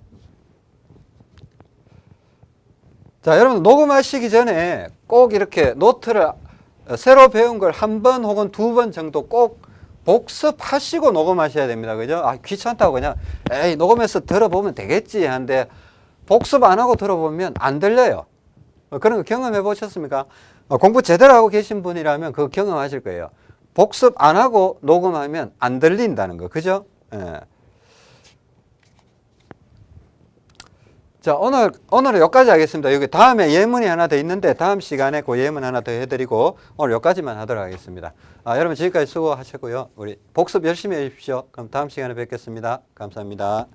자, 여러분 녹음하시기 전에 꼭 이렇게 노트를 새로 배운 걸 한 번 혹은 두 번 정도 꼭 복습하시고 녹음하셔야 됩니다. 그죠? 아, 귀찮다고 그냥 에이, 녹음해서 들어보면 되겠지 한데 복습 안 하고 들어보면 안 들려요. 어, 그런 거 경험해 보셨습니까? 어, 공부 제대로 하고 계신 분이라면 그거 경험하실 거예요. 복습 안 하고 녹음하면 안 들린다는 거. 그죠? 예. 자, 오늘, 오늘은 여기까지 하겠습니다. 여기 다음에 예문이 하나 더 있는데 다음 시간에 그 예문 하나 더 해드리고 오늘 여기까지만 하도록 하겠습니다. 아, 여러분 지금까지 수고하셨고요. 우리 복습 열심히 해주십시오. 그럼 다음 시간에 뵙겠습니다. 감사합니다.